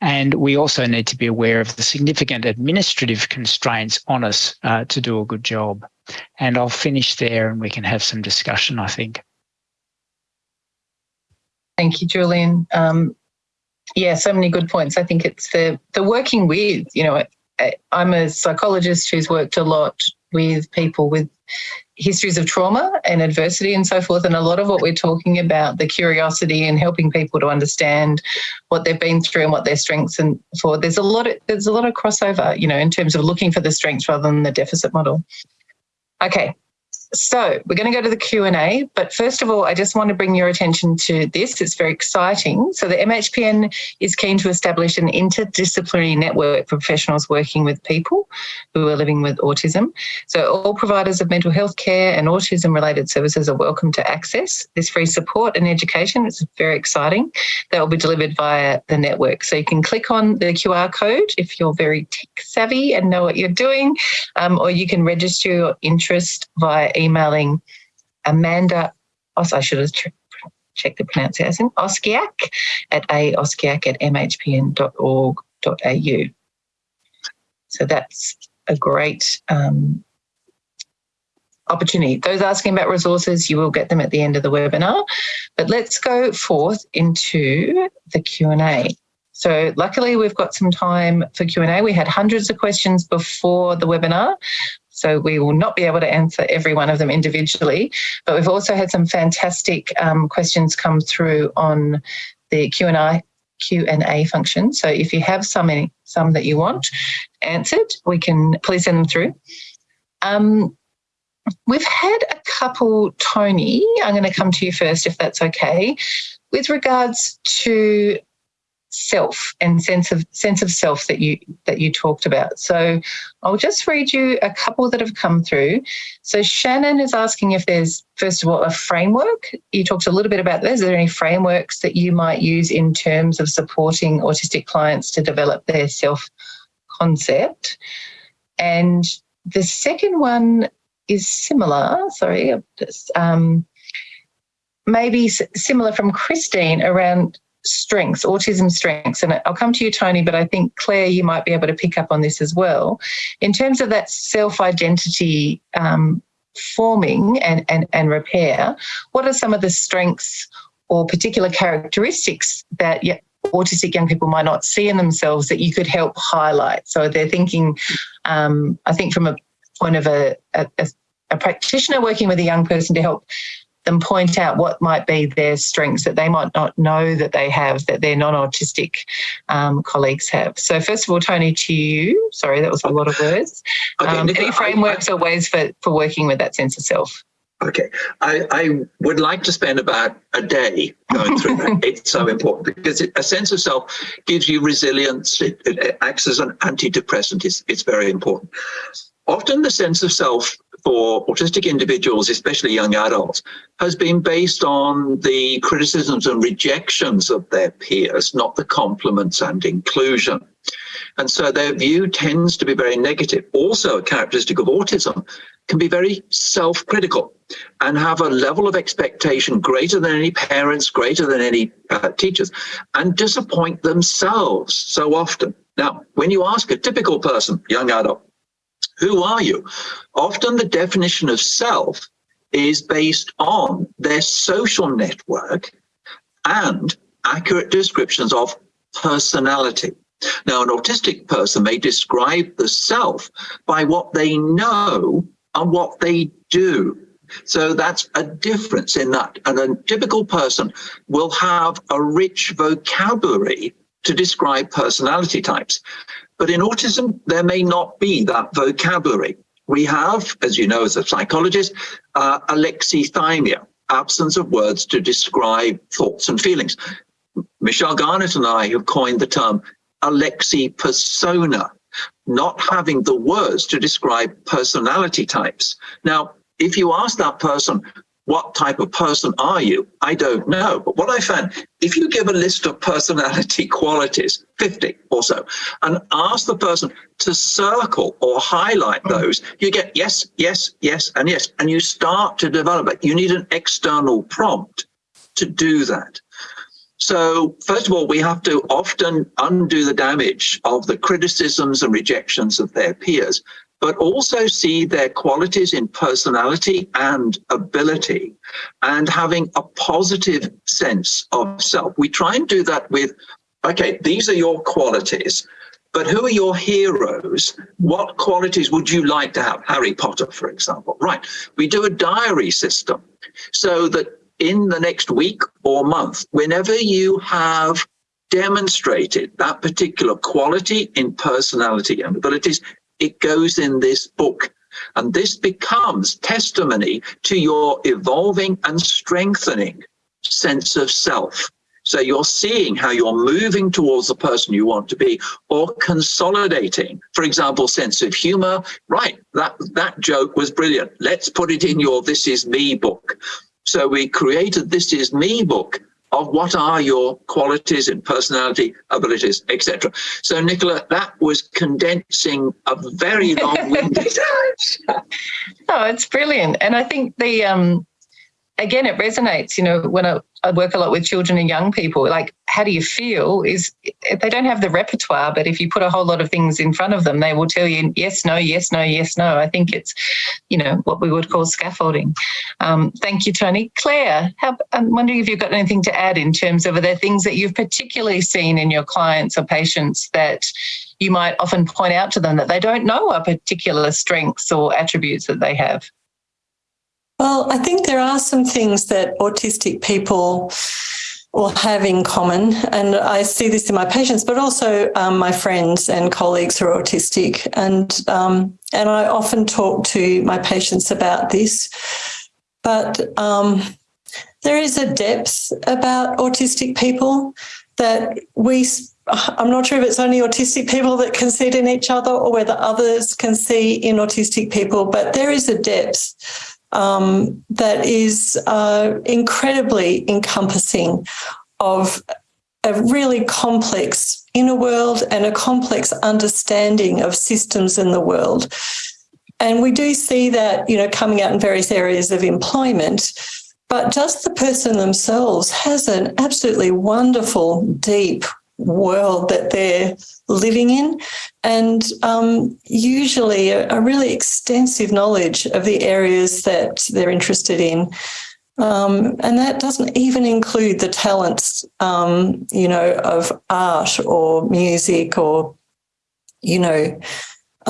Speaker 5: And we also need to be aware of the significant administrative constraints on us uh, to do a good job. And I'll finish there and we can have some discussion, I think.
Speaker 1: Thank you, Julian. Um, yeah, so many good points. I think it's the the working with, you know, I'm a psychologist who's worked a lot with people with histories of trauma and adversity and so forth. And a lot of what we're talking about, the curiosity and helping people to understand what they've been through and what their strengths and for, there's a lot of there's a lot of crossover, you know, in terms of looking for the strengths rather than the deficit model. Okay, so we're going to go to the Q&A, but first of all, I just want to bring your attention to this. It's very exciting. So the MHPN is keen to establish an interdisciplinary network for professionals working with people who are living with autism. So all providers of mental health care and autism related services are welcome to access this free support and education. It's very exciting. That will be delivered via the network. So you can click on the QR code if you're very tech savvy and know what you're doing, um, or you can register your interest via emailing Amanda, oh, I should have checked the pronunciation, Oskiak at aoskiak at mhpn.org.au. So that's a great um, opportunity. Those asking about resources, you will get them at the end of the webinar. But let's go forth into the Q&A. So luckily we've got some time for Q&A. We had hundreds of questions before the webinar. So we will not be able to answer every one of them individually, but we've also had some fantastic um, questions come through on the Q&A Q&A function. So if you have some, some that you want answered, we can please send them through. Um, we've had a couple, Tony, I'm going to come to you first if that's okay, with regards to self and sense of sense of self that you that you talked about. So I'll just read you a couple that have come through. So Shannon is asking if there's first of all a framework. You talked a little bit about this. Are there any frameworks that you might use in terms of supporting autistic clients to develop their self concept? And the second one is similar. Sorry, um, maybe similar from Christine around strengths, autism strengths, and I'll come to you, Tony, but I think Claire, you might be able to pick up on this as well. In terms of that self identity um, forming and, and, and repair, what are some of the strengths or particular characteristics that autistic young people might not see in themselves that you could help highlight? So they're thinking, um, I think, from a point of a, a, a practitioner working with a young person to help them point out what might be their strengths that they might not know that they have that their non-autistic um, colleagues have. So first of all, Tony, to you, sorry, that was a lot of words. Okay, um, any frameworks I, or ways for, for working with that sense of self?
Speaker 4: Okay, I, I, would like to spend about a day going through that. It's so important because it, a sense of self gives you resilience. It, it acts as an antidepressant. It's, it's very important. Often the sense of self for autistic individuals, especially young adults, has been based on the criticisms and rejections of their peers, not the compliments and inclusion. And so their view tends to be very negative. Also, a characteristic of autism can be very self-critical and have a level of expectation greater than any parents, greater than any uh, teachers, and disappoint themselves so often. Now, when you ask a typical person, young adult, who are you? Often the definition of self is based on their social network and accurate descriptions of personality. Now, an autistic person may describe the self by what they know and what they do. So that's a difference in that. And a typical person will have a rich vocabulary to describe personality types. But in autism, there may not be that vocabulary. We have, as you know, as a psychologist, uh, alexithymia, absence of words to describe thoughts and feelings. Michelle Garnett and I have coined the term Alexi persona, not having the words to describe personality types. Now, if you ask that person, what type of person are you? I don't know. But what I found, if you give a list of personality qualities, 50 or so, and ask the person to circle or highlight hmm. those, you get yes, yes, yes, and yes. And you start to develop it. You need an external prompt to do that. So first of all, we have to often undo the damage of the criticisms and rejections of their peers, but also see their qualities in personality and ability and having a positive sense of self. We try and do that with, okay, these are your qualities, but who are your heroes? What qualities would you like to have? Harry Potter, for example. Right. We do a diary system so that in the next week or month, whenever you have demonstrated that particular quality in personality and abilities, it goes in this book. And this becomes testimony to your evolving and strengthening sense of self. So you're seeing how you're moving towards the person you want to be or consolidating, for example, sense of humor. Right, that, that joke was brilliant. Let's put it in your This Is Me book. So we created This Is Me book of what are your qualities and personality, abilities, etc. So Nicola, that was condensing a very long-winded.
Speaker 1: oh, it's brilliant. And I think the um again, it resonates, you know, when I, I, work a lot with children and young people, like, how do you feel is they don't have the repertoire, but if you put a whole lot of things in front of them, they will tell you yes, no, yes, no, yes, no. I think it's, you know, what we would call scaffolding. Um, thank you, Tony. Claire, how, I'm wondering if you've got anything to add in terms of are there things that you've particularly seen in your clients or patients that you might often point out to them that they don't know are particular strengths or attributes that they have?
Speaker 2: Well, I think there are some things that autistic people will have in common. And I see this in my patients, but also um, my friends and colleagues who are autistic. And, um, and I often talk to my patients about this. But um, there is a depth about autistic people that we I'm not sure if it's only autistic people that can see it in each other or whether others can see in autistic people, but there is a depth um, that is uh, incredibly encompassing of a really complex inner world and a complex understanding of systems in the world. And we do see that, you know, coming out in various areas of employment, but just the person themselves has an absolutely wonderful, deep world that they're living in and um, usually a, a, really extensive knowledge of the areas that they're interested in. Um, and that doesn't even include the talents, um, you know, of art or music or, you know,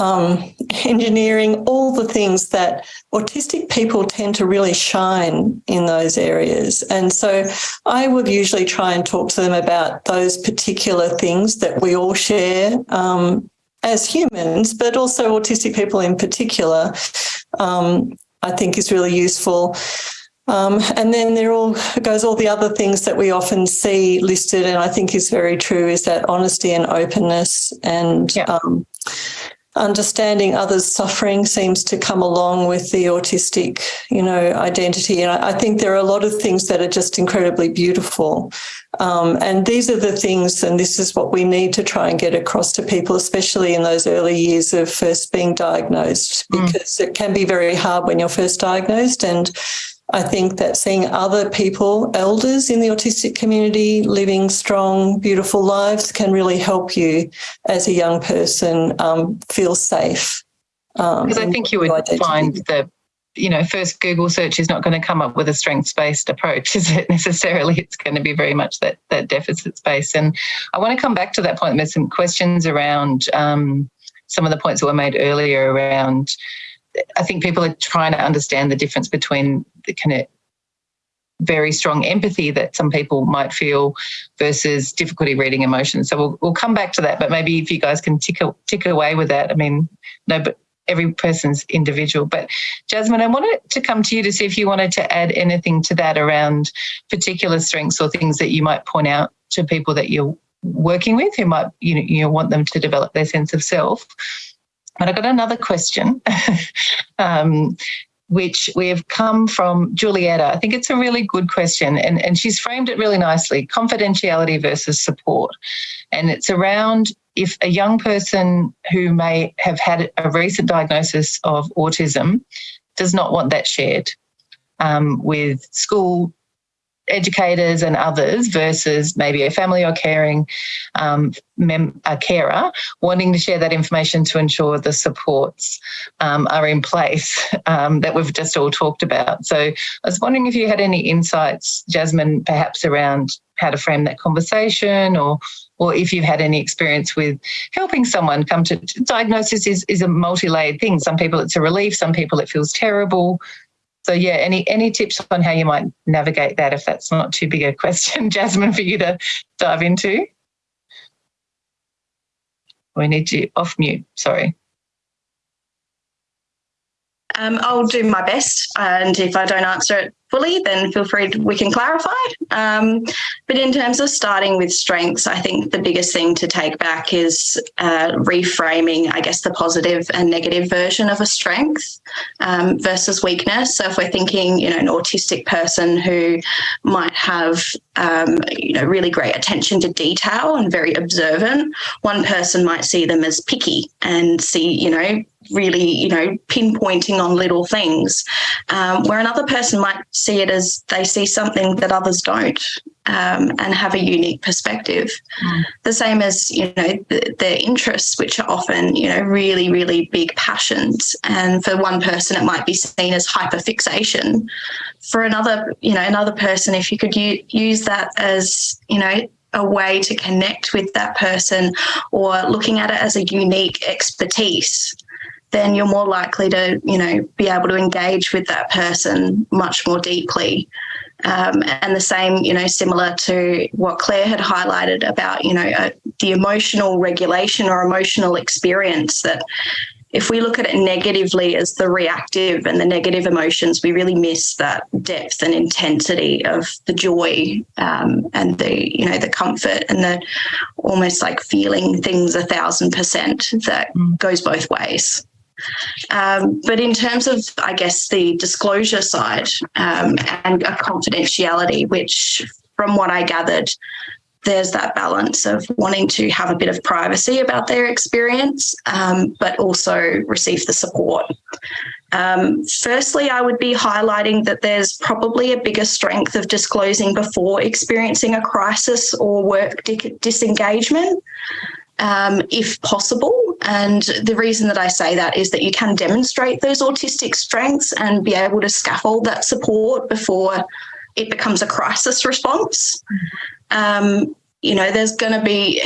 Speaker 2: um, engineering, all the things that autistic people tend to really shine in those areas. And so I would usually try and talk to them about those particular things that we all share um, as humans, but also autistic people in particular. Um, I think is really useful. Um, and then there all goes all the other things that we often see listed, and I think is very true, is that honesty and openness and yeah. um, understanding others' suffering seems to come along with the autistic, you know, identity. And I, I think there are a lot of things that are just incredibly beautiful. Um, and these are the things, and this is what we need to try and get across to people, especially in those early years of first being diagnosed, mm. because mm. it can be very hard when you're first diagnosed. And I think that seeing other people, elders in the autistic community, living strong, beautiful lives can really help you as a young person um, feel safe.
Speaker 1: Um, because I think you would find that, you know, first Google search is not going to come up with a strengths-based approach, is it necessarily? It's going to be very much that that deficit space. And I want to come back to that point. There's some questions around um, some of the points that were made earlier around I think people are trying to understand the difference between the kind of very strong empathy that some people might feel versus difficulty reading emotions. So we'll, we'll come back to that, but maybe if you guys can tick, tick away with that. I mean, no, but every person's individual. But Jasmine, I wanted to come to you to see if you wanted to add anything to that around particular strengths or things that you might point out to people that you're working with who might you know, you want them to develop their sense of self but I've got another question, um, which we've come from Julietta. I think it's a really good question, and, and she's framed it really nicely confidentiality versus support. And it's around if a young person who may have had a recent diagnosis of autism does not want that shared um, with school educators and others versus maybe a family or caring um, a carer wanting to share that information to ensure the supports um, are in place um, that we've just all talked about. So I was wondering if you had any insights, Jasmine, perhaps around how to frame that conversation or or if you've had any experience with helping someone come to diagnosis is, is a multi-layered thing. Some people it's a relief, some people it feels terrible. So yeah, any any tips on how you might navigate that if that's not too big a question, Jasmine, for you to dive into? We need you off mute, sorry.
Speaker 3: Um, I'll do my best, and if I don't answer it fully, then feel free, to, we can clarify. Um, but in terms of starting with strengths, I think the biggest thing to take back is uh, reframing, I guess, the positive and negative version of a strength um, versus weakness. So if we're thinking, you know, an autistic person who might have, um, you know, really great attention to detail and very observant, one person might see them as picky and see, you know, really, you know, pinpointing on little things, um, where another person might see it as they see something that others don't um, and have a unique perspective. Mm. The same as, you know, the, their interests, which are often, you know, really, really big passions. And for one person, it might be seen as hyperfixation. For another, you know, another person, if you could use that as, you know, a way to connect with that person or looking at it as a unique expertise then you're more likely to, you know, be able to engage with that person much more deeply. Um, and the same, you know, similar to what Claire had highlighted about, you know, uh, the emotional regulation or emotional experience that if we look at it negatively as the reactive and the negative emotions, we really miss that depth and intensity of the joy um, and the, you know, the comfort and the almost like feeling things a thousand percent that mm. goes both ways. Um, but in terms of, I guess, the disclosure side um, and confidentiality, which from what I gathered, there's that balance of wanting to have a bit of privacy about their experience, um, but also receive the support. Um, firstly, I would be highlighting that there's probably a bigger strength of disclosing before experiencing a crisis or work disengagement um, if possible. And the reason that I say that is that you can demonstrate those autistic strengths and be able to scaffold that support before it becomes a crisis response. Um, you know, there's going to be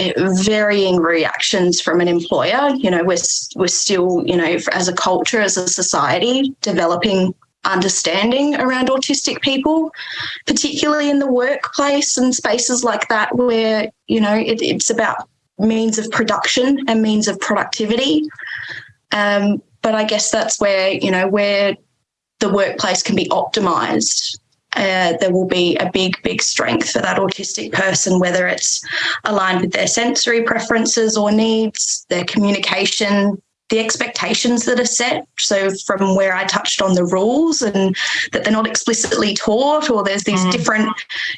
Speaker 3: varying reactions from an employer. You know, we're we're still, you know, as a culture, as a society, developing understanding around autistic people, particularly in the workplace and spaces like that, where you know it, it's about means of production and means of productivity. Um, but I guess that's where, you know, where the workplace can be optimized uh, there will be a big, big strength for that autistic person, whether it's aligned with their sensory preferences or needs, their communication, the expectations that are set. So, from where I touched on the rules and that they're not explicitly taught, or there's these mm. different,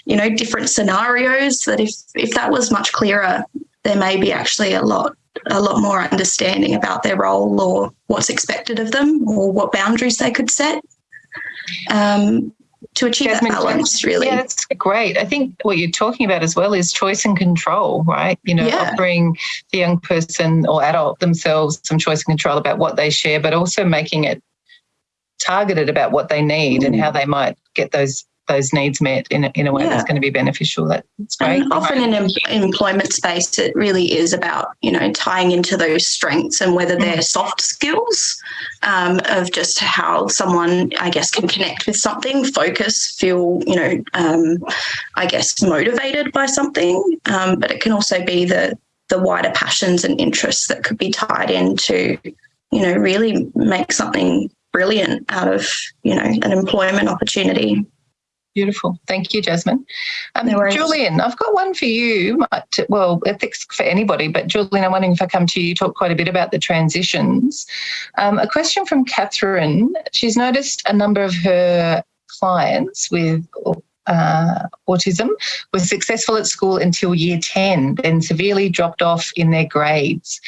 Speaker 3: you know, different scenarios that if if that was much clearer, there may be actually a lot a lot more understanding about their role or what's expected of them or what boundaries they could set. Um, to achieve Jasmine, that balance, really.
Speaker 1: Yeah, that's great. I think what you're talking about as well is choice and control, right? You know, yeah. offering the young person or adult themselves some choice and control about what they share, but also making it targeted about what they need mm. and how they might get those those needs met in a, in a way yeah. that's going to be beneficial. That's great.
Speaker 3: And often in an employment space, it really is about you know tying into those strengths and whether they're mm. soft skills um, of just how someone, I guess, can connect with something, focus, feel you know, um, I guess, motivated by something. Um, but it can also be the the wider passions and interests that could be tied into you know really make something brilliant out of you know an employment opportunity
Speaker 1: Beautiful. Thank you, Jasmine. Um, no Julian, I've got one for you. Well, ethics for anybody, but Julian, I'm wondering if I come to you, you talk quite a bit about the transitions. Um, a question from Catherine. She's noticed a number of her clients with uh, autism were successful at school until year 10, then severely dropped off in their grades.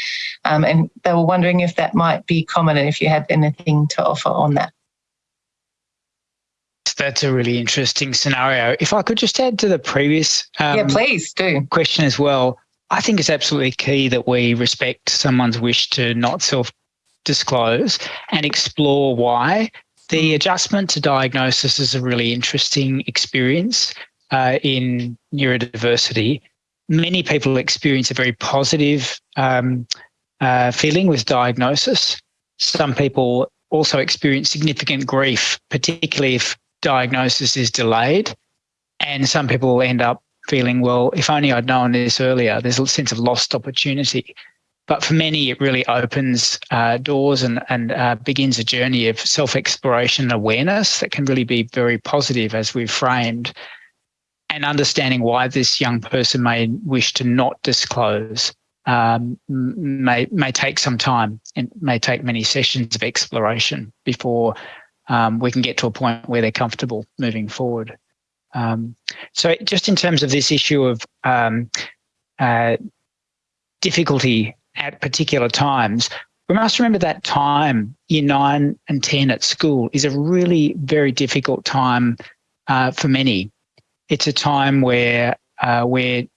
Speaker 1: Um, and they were wondering if that might be common and if you had anything to offer on that
Speaker 5: that's a really interesting scenario. If I could just add to the previous
Speaker 1: um, yeah, please do
Speaker 5: question as well. I think it's absolutely key that we respect someone's wish to not self disclose and explore why. The adjustment to diagnosis is a really interesting experience uh, in neurodiversity. Many people experience a very positive um, uh, feeling with diagnosis. Some people also experience significant grief, particularly if diagnosis is delayed. And some people end up feeling, well, if only I'd known this earlier, there's a sense of lost opportunity. But for many, it really opens uh, doors and, and uh, begins a journey of self exploration and awareness that can really be very positive as we've framed. And understanding why this young person may wish to not disclose um, may, may take some time and may take many sessions of exploration before um, we can get to a point where they're comfortable moving forward. Um, so just in terms of this issue of um, uh, difficulty at particular times, we must remember that time, year nine and 10 at school, is a really very difficult time uh, for many. It's a time where uh, we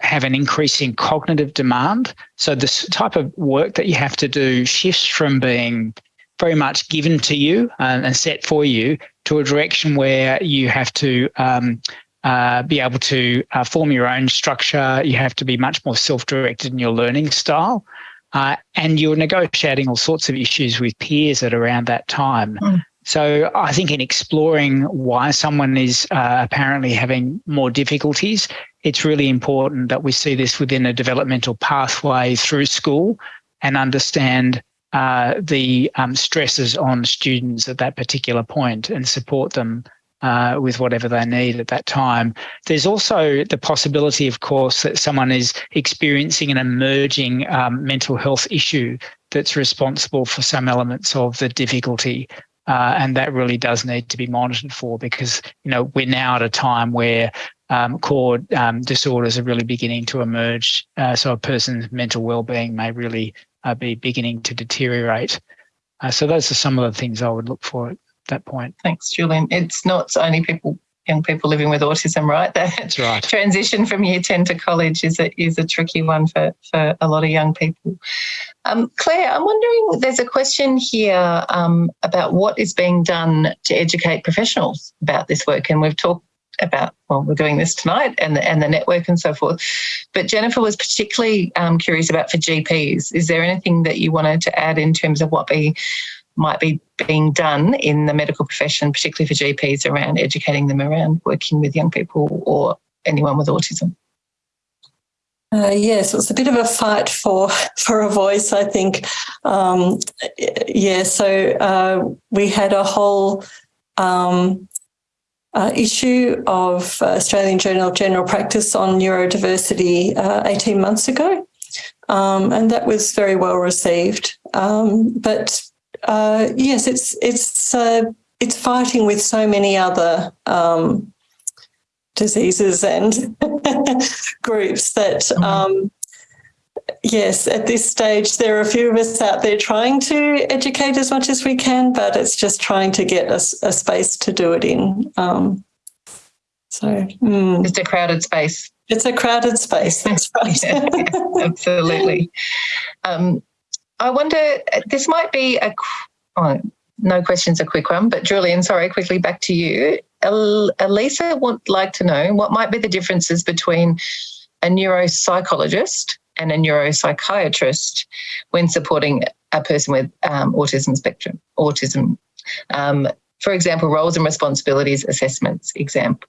Speaker 5: have an increasing cognitive demand. So this type of work that you have to do shifts from being very much given to you and, and set for you to a direction where you have to um, uh, be able to uh, form your own structure. You have to be much more self-directed in your learning style. Uh, and you're negotiating all sorts of issues with peers at around that time. Mm. So I think in exploring why someone is uh, apparently having more difficulties, it's really important that we see this within a developmental pathway through school and understand uh, the um, stresses on students at that particular point and support them uh, with whatever they need at that time. There's also the possibility, of course, that someone is experiencing an emerging um, mental health issue that's responsible for some elements of the difficulty. Uh, and that really does need to be monitored for because you know we're now at a time where um, core um, disorders are really beginning to emerge. Uh, so a person's mental well-being may really uh, be beginning to deteriorate. Uh, so those are some of the things I would look for at that point.
Speaker 1: Thanks, Julian. It's not only people, young people living with autism, right?
Speaker 5: That's right.
Speaker 1: transition from year 10 to college is a, is a tricky one for, for a lot of young people. Um, Claire, I'm wondering, there's a question here um, about what is being done to educate professionals about this work. And we've talked about well we're doing this tonight and the, and the network and so forth. But jennifer was particularly um, curious about for gps is there anything that you wanted to add in terms of what be might be being done in the medical profession particularly for gps around educating them around working with young people or anyone with autism?
Speaker 2: Uh, yes, it's a bit of a fight for for a voice. I think. Um, yeah, so uh, we had a whole um, uh, issue of Australian Journal of General Practice on neurodiversity uh, 18 months ago. Um, and that was very well received. Um, but uh, yes, it's it's uh, it's fighting with so many other um, diseases and groups that mm-hmm. um, yes, at this stage, there are a few of us out there trying to educate as much as we can, but it's just trying to get a, a space to do it in. Um, so
Speaker 1: mm. it's a crowded space.
Speaker 2: It's a crowded space. That's right. yeah,
Speaker 1: absolutely. Um, I wonder. This might be a. Oh, no question's a quick one, but Julian, sorry, quickly back to you. Elisa would like to know what might be the differences between a neuropsychologist and a neuropsychiatrist when supporting a person with um, autism spectrum, autism. Um, for example, roles and responsibilities assessments, example.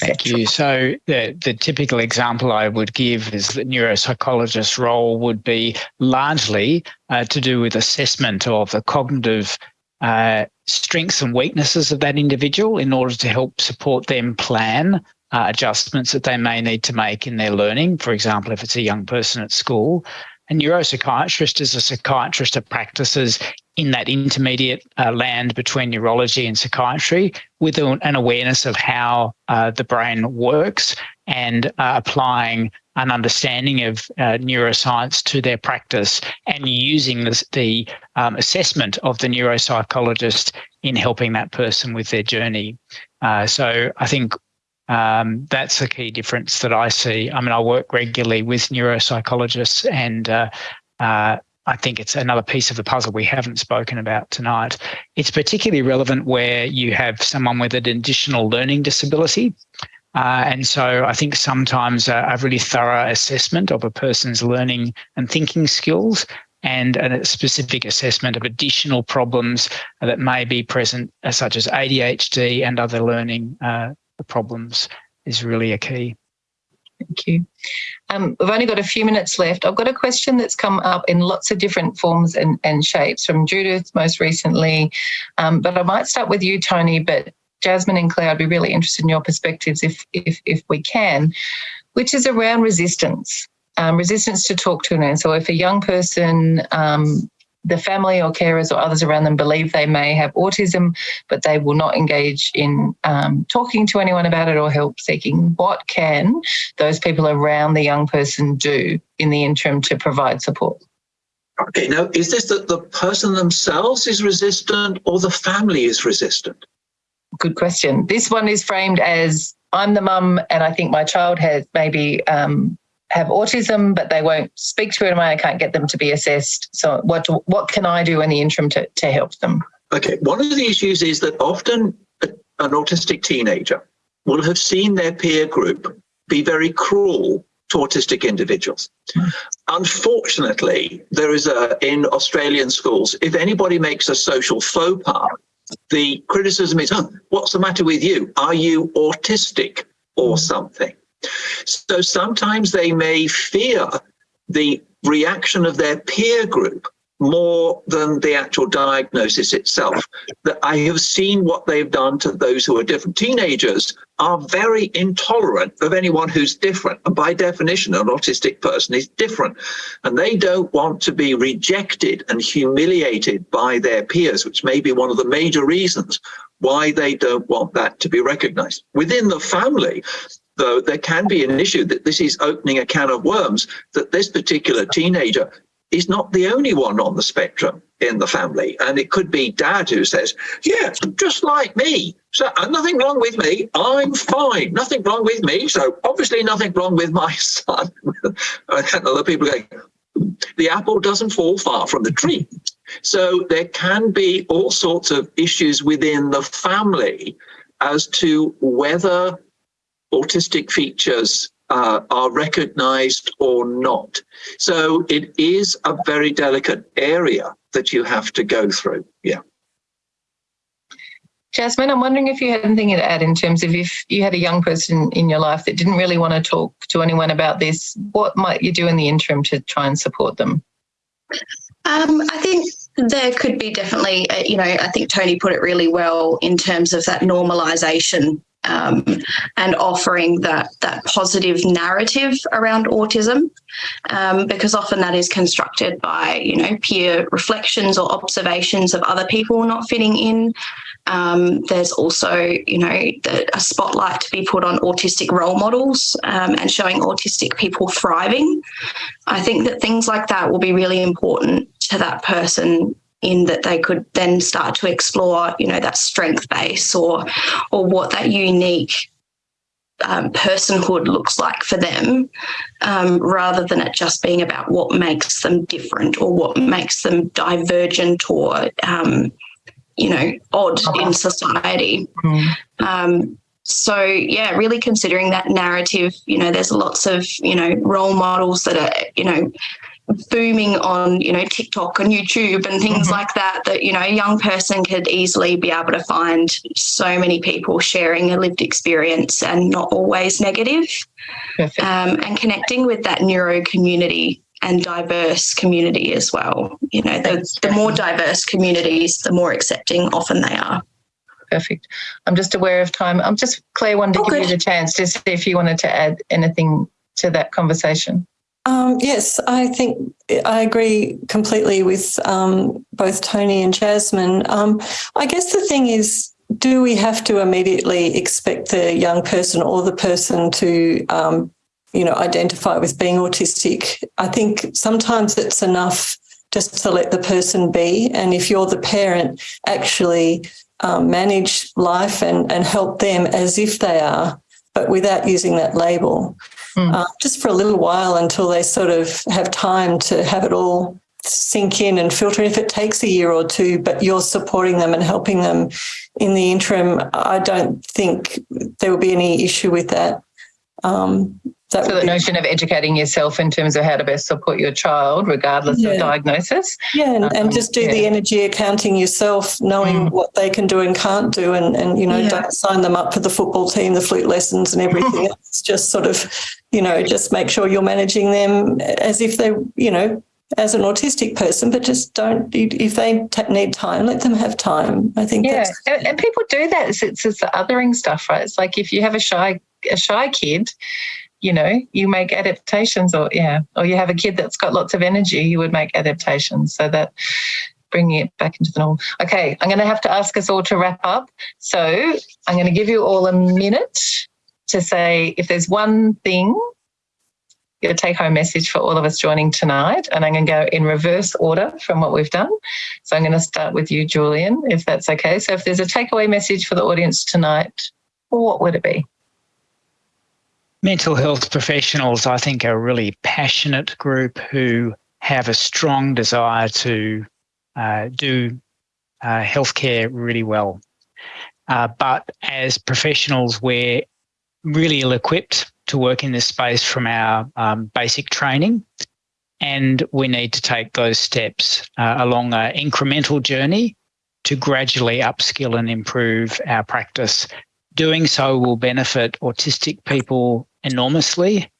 Speaker 5: Thank you. So the, the typical example I would give is the neuropsychologist's role would be largely uh, to do with assessment of the cognitive uh, strengths and weaknesses of that individual in order to help support them plan uh, adjustments that they may need to make in their learning. For example, if it's a young person at school, a neuropsychiatrist is a psychiatrist that practices in that intermediate uh, land between neurology and psychiatry with an awareness of how uh, the brain works and uh, applying an understanding of uh, neuroscience to their practice and using this, the um, assessment of the neuropsychologist in helping that person with their journey. Uh, so I think um, that's a key difference that I see. I mean, I work regularly with neuropsychologists, and uh, uh, I think it's another piece of the puzzle we haven't spoken about tonight. It's particularly relevant where you have someone with an additional learning disability. Uh, and so I think sometimes a, a, really thorough assessment of a person's learning and thinking skills and a specific assessment of additional problems that may be present, uh, such as ADHD and other learning uh, problems, is really a key.
Speaker 1: Thank you. Um, we've only got a few minutes left. I've got a question that's come up in lots of different forms and, and shapes from Judith most recently, um, but I might start with you, Tony, but Jasmine and Claire, I'd be really interested in your perspectives if, if, if we can, which is around resistance, um, resistance to talk to an So if a young person, um, the family or carers or others around them believe they may have autism, but they will not engage in um, talking to anyone about it or help seeking, what can those people around the young person do in the interim to provide support?
Speaker 4: Okay, now is this that the person themselves is resistant or the family is resistant?
Speaker 1: good question. This one is framed as I'm the mum, and I think my child has maybe um, have autism, but they won't speak to it, I can't get them to be assessed. So, what what can I do in the interim to to help them?
Speaker 4: Okay, one of the issues is that often an autistic teenager will have seen their peer group be very cruel to autistic individuals. Mm. Unfortunately, there is a in Australian schools, if anybody makes a social faux pas, the criticism is, oh, what's the matter with you? Are you autistic or something? So sometimes they may fear the reaction of their peer group more than the actual diagnosis itself. That I have seen what they've done to those who are different. Teenagers are very intolerant of anyone who's different. And by definition, an autistic person is different. And they don't want to be rejected and humiliated by their peers, which may be one of the major reasons why they don't want that to be recognized. Within the family, though, there can be an issue that this is opening a can of worms, that this particular teenager is not the only one on the spectrum in the family. And it could be dad who says, yeah, just like me. So uh, nothing wrong with me. I'm fine. Nothing wrong with me. So obviously nothing wrong with my son. and other people going, the apple doesn't fall far from the tree. So there can be all sorts of issues within the family as to whether autistic features uh, are recognized or not. So it is a very delicate area that you have to go through. Yeah.
Speaker 1: Jasmine, I'm wondering if you had anything to add in terms of if you had a young person in your life that didn't really want to talk to anyone about this, what might you do in the interim to try and support them?
Speaker 3: Um, I think there could be definitely, uh, you know, I think Tony put it really well in terms of that normalization um, and offering that that positive narrative around autism, um, because often that is constructed by you know peer reflections or observations of other people not fitting in. Um, there's also you know the, a spotlight to be put on autistic role models um, and showing autistic people thriving. I think that things like that will be really important to that person in that they could then start to explore, you know, that strength base or or what that unique um, personhood looks like for them, um, rather than it just being about what makes them different or what makes them divergent or, um, you know, odd in society. Mm. so yeah, really considering that narrative. You know, there's lots of you know role models that are you know booming on you know TikTok and YouTube and things mm-hmm. like that that you know a young person could easily be able to find so many people sharing a lived experience and not always negative um, and connecting with that neuro community and diverse community as well. You know the, the more diverse communities the more accepting often they are.
Speaker 1: Perfect. I'm just aware of time. I'm just claire wanted to oh, give good. you the chance to see if you wanted to add anything to that conversation
Speaker 2: um, yes, I think I agree completely with um, both Tony and Jasmine. Um, I guess the thing is, do we have to immediately expect the young person or the person to, um, you know, identify with being autistic? I think sometimes it's enough just to let the person be, and if you're the parent, actually um, manage life and, and help them as if they are, but without using that label mm. uh, just for a little while until they sort of have time to have it all sink in and filter. If it takes a year or two, but you're supporting them and helping them in the interim, I don't think there will be any issue with that. Um,
Speaker 1: that so the be- notion of educating yourself in terms of how to best support your child, regardless yeah. of diagnosis.
Speaker 2: Yeah, and, um, and just do yeah. the energy accounting yourself, knowing mm. what they can do and can't do, and and you know yeah. don't sign them up for the football team, the flute lessons, and everything else. Just sort of, you know, just make sure you're managing them as if they, you know, as an autistic person, but just don't, if they need time, let them have time. I think
Speaker 1: yeah. And, and, people do that. It's, it's, it's the othering stuff, right? It's like if you have a shy, a shy kid, you know, you make adaptations or, yeah, or you have a kid that's got lots of energy, you would make adaptations. So that bringing it back into the norm. Okay, I'm going to have to ask us all to wrap up. So I'm going to give you all a minute to say if there's one thing, your take home message for all of us joining tonight. And I'm going to go in reverse order from what we've done. So I'm going to start with you, Julian, if that's okay. So if there's a takeaway message for the audience tonight, what would it be?
Speaker 5: Mental health professionals, I think, are a really passionate group who have a strong desire to uh, do uh, healthcare really well. Uh, but as professionals, we're really ill equipped to work in this space from our um, basic training. And we need to take those steps uh, along an incremental journey to gradually upskill and improve our practice. Doing so will benefit autistic people enormously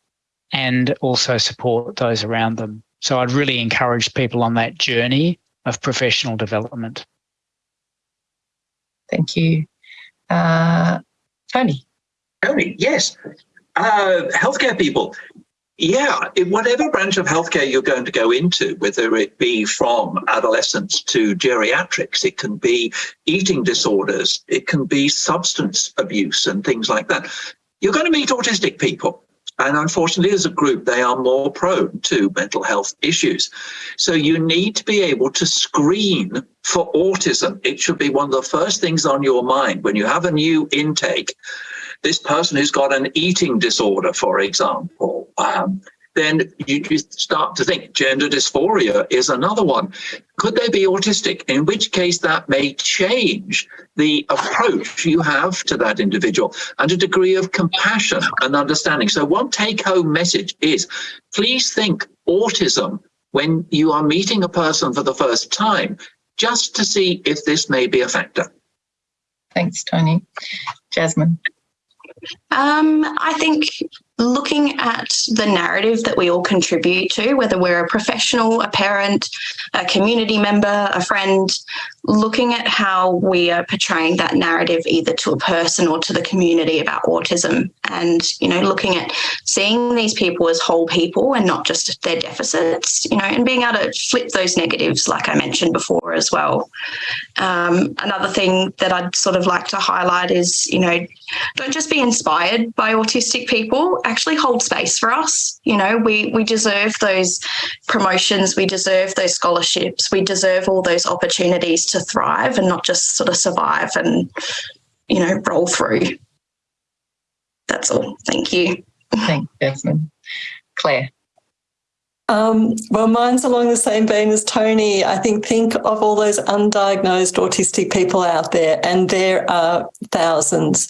Speaker 5: and also support those around them. So I'd really encourage people on that journey of professional development.
Speaker 1: Thank you. Uh, Tony.
Speaker 4: Tony, yes. Uh, healthcare people, yeah, in whatever branch of healthcare you're going to go into, whether it be from adolescence to geriatrics, it can be eating disorders, it can be substance abuse and things like that you're going to meet autistic people. And unfortunately, as a group, they are more prone to mental health issues. So you need to be able to screen for autism. It should be one of the first things on your mind when you have a new intake. This person who's got an eating disorder, for example, um, then you, you start to think gender dysphoria is another one. Could they be autistic? In which case, that may change the approach you have to that individual and a degree of compassion and understanding. So, one take home message is please think autism when you are meeting a person for the first time, just to see if this may be a factor.
Speaker 1: Thanks, Tony. Jasmine.
Speaker 3: Um, I think looking at the narrative that we all contribute to, whether we're a professional, a parent, a community member, a friend, looking at how we are portraying that narrative either to a person or to the community about autism and, you know, looking at seeing these people as whole people and not just their deficits, you know, and being able to flip those negatives, like I mentioned before as well. Um, another thing that I'd sort of like to highlight is, you know, don't just be inspired by autistic people, actually hold space for us. You know, we, we deserve those promotions, we deserve those scholarships, we deserve all those opportunities to thrive and not just sort of survive and, you know, roll through. That's all. Thank you.
Speaker 1: Thanks, Jasmine. Claire.
Speaker 2: Um, well, mine's along the same vein as Tony. I think think of all those undiagnosed autistic people out there, and there are thousands.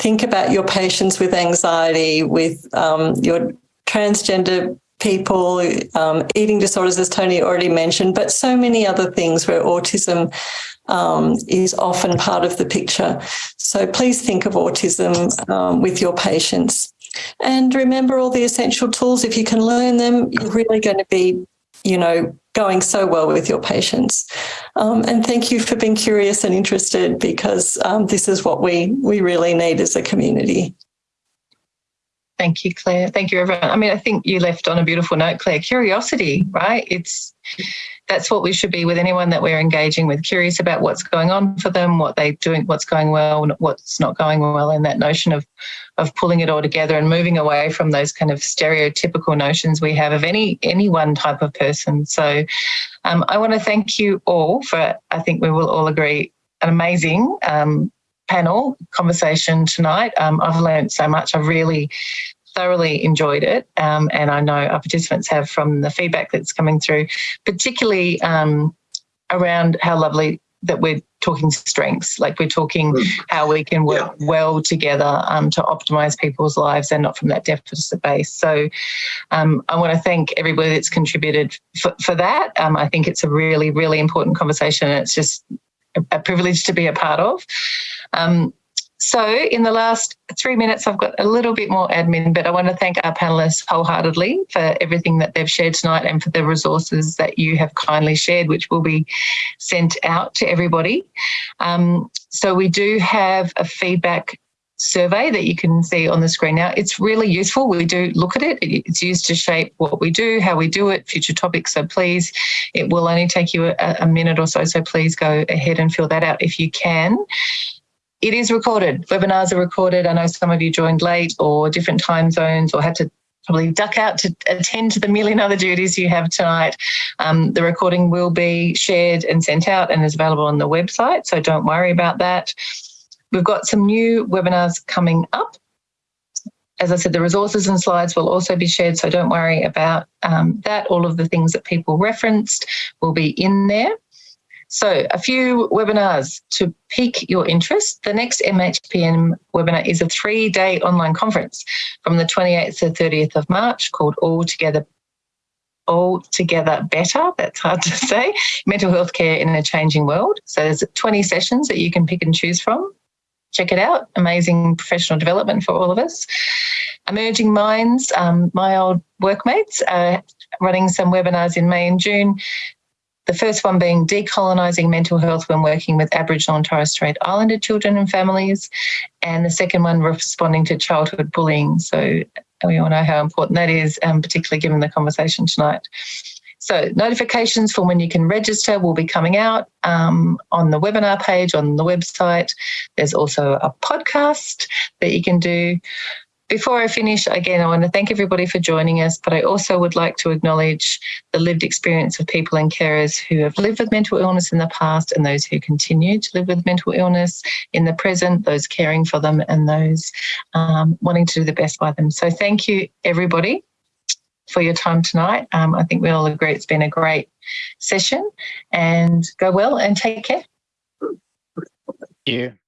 Speaker 2: Think about your patients with anxiety, with um, your transgender people, um, eating disorders, as Tony already mentioned, but so many other things where autism um, is often part of the picture. So please think of autism um, with your patients. And remember all the essential tools. If you can learn them, you're really going to be, you know, going so well with your patients. Um, and thank you for being curious and interested because um, this is what we, we really need as a community.
Speaker 1: Thank you, Claire. Thank you, everyone. I mean, I think you left on a beautiful note, Claire. Curiosity, right? It's that's what we should be with anyone that we're engaging with. Curious about what's going on for them, what they're doing, what's going well, what's not going well, and that notion of of pulling it all together and moving away from those kind of stereotypical notions we have of any any one type of person. So, um, I want to thank you all for. I think we will all agree an amazing um, panel conversation tonight. Um, I've learned so much. I've really thoroughly enjoyed it, um, and I know our participants have from the feedback that's coming through, particularly um, around how lovely that we're talking strengths, like we're talking mm. how we can work yeah. well together um, to optimize people's lives and not from that deficit base. So um, I want to thank everybody that's contributed for, for that. Um, I think it's a really, really important conversation and it's just a, a privilege to be a part of. Um, so in the last three minutes, I've got a little bit more admin, but I want to thank our panelists wholeheartedly for everything that they've shared tonight and for the resources that you have kindly shared, which will be sent out to everybody. Um, so we do have a feedback survey that you can see on the screen now. It's really useful. We do look at it. It's used to shape what we do, how we do it, future topics. So please, it will only take you a, a minute or so. So please go ahead and fill that out if you can it is recorded. Webinars are recorded. I know some of you joined late or different time zones or had to probably duck out to attend to the million other duties you have tonight. Um, the recording will be shared and sent out and is available on the website, so don't worry about that. We've got some new webinars coming up. As I said, the resources and slides will also be shared, so don't worry about um, that. All of the things that people referenced will be in there. So a few webinars to pique your interest. The next MHPN webinar is a three-day online conference from the 28th to 30th of March called All Together all together better. That's hard to say. Mental health care in a changing world. So there's 20 sessions that you can pick and choose from. Check it out. Amazing professional development for all of us. Emerging Minds, um, my old workmates are running some webinars in May and June the first one being decolonising mental health when working with Aboriginal and Torres Strait Islander children and families, and the second one responding to childhood bullying. So we all know how important that is, um, particularly given the conversation tonight. So notifications for when you can register will be coming out um, on the webinar page on the website. There's also a podcast that you can do. Before I finish, again, I want to thank everybody for joining us, but I also would like to acknowledge the lived experience of people and carers who have lived with mental illness in the past and those who continue to live with mental illness in the present, those caring for them and those um, wanting to do the best by them. So thank you, everybody, for your time tonight. Um, I think we all agree it's been a great session and go well and take care.
Speaker 5: Thank you.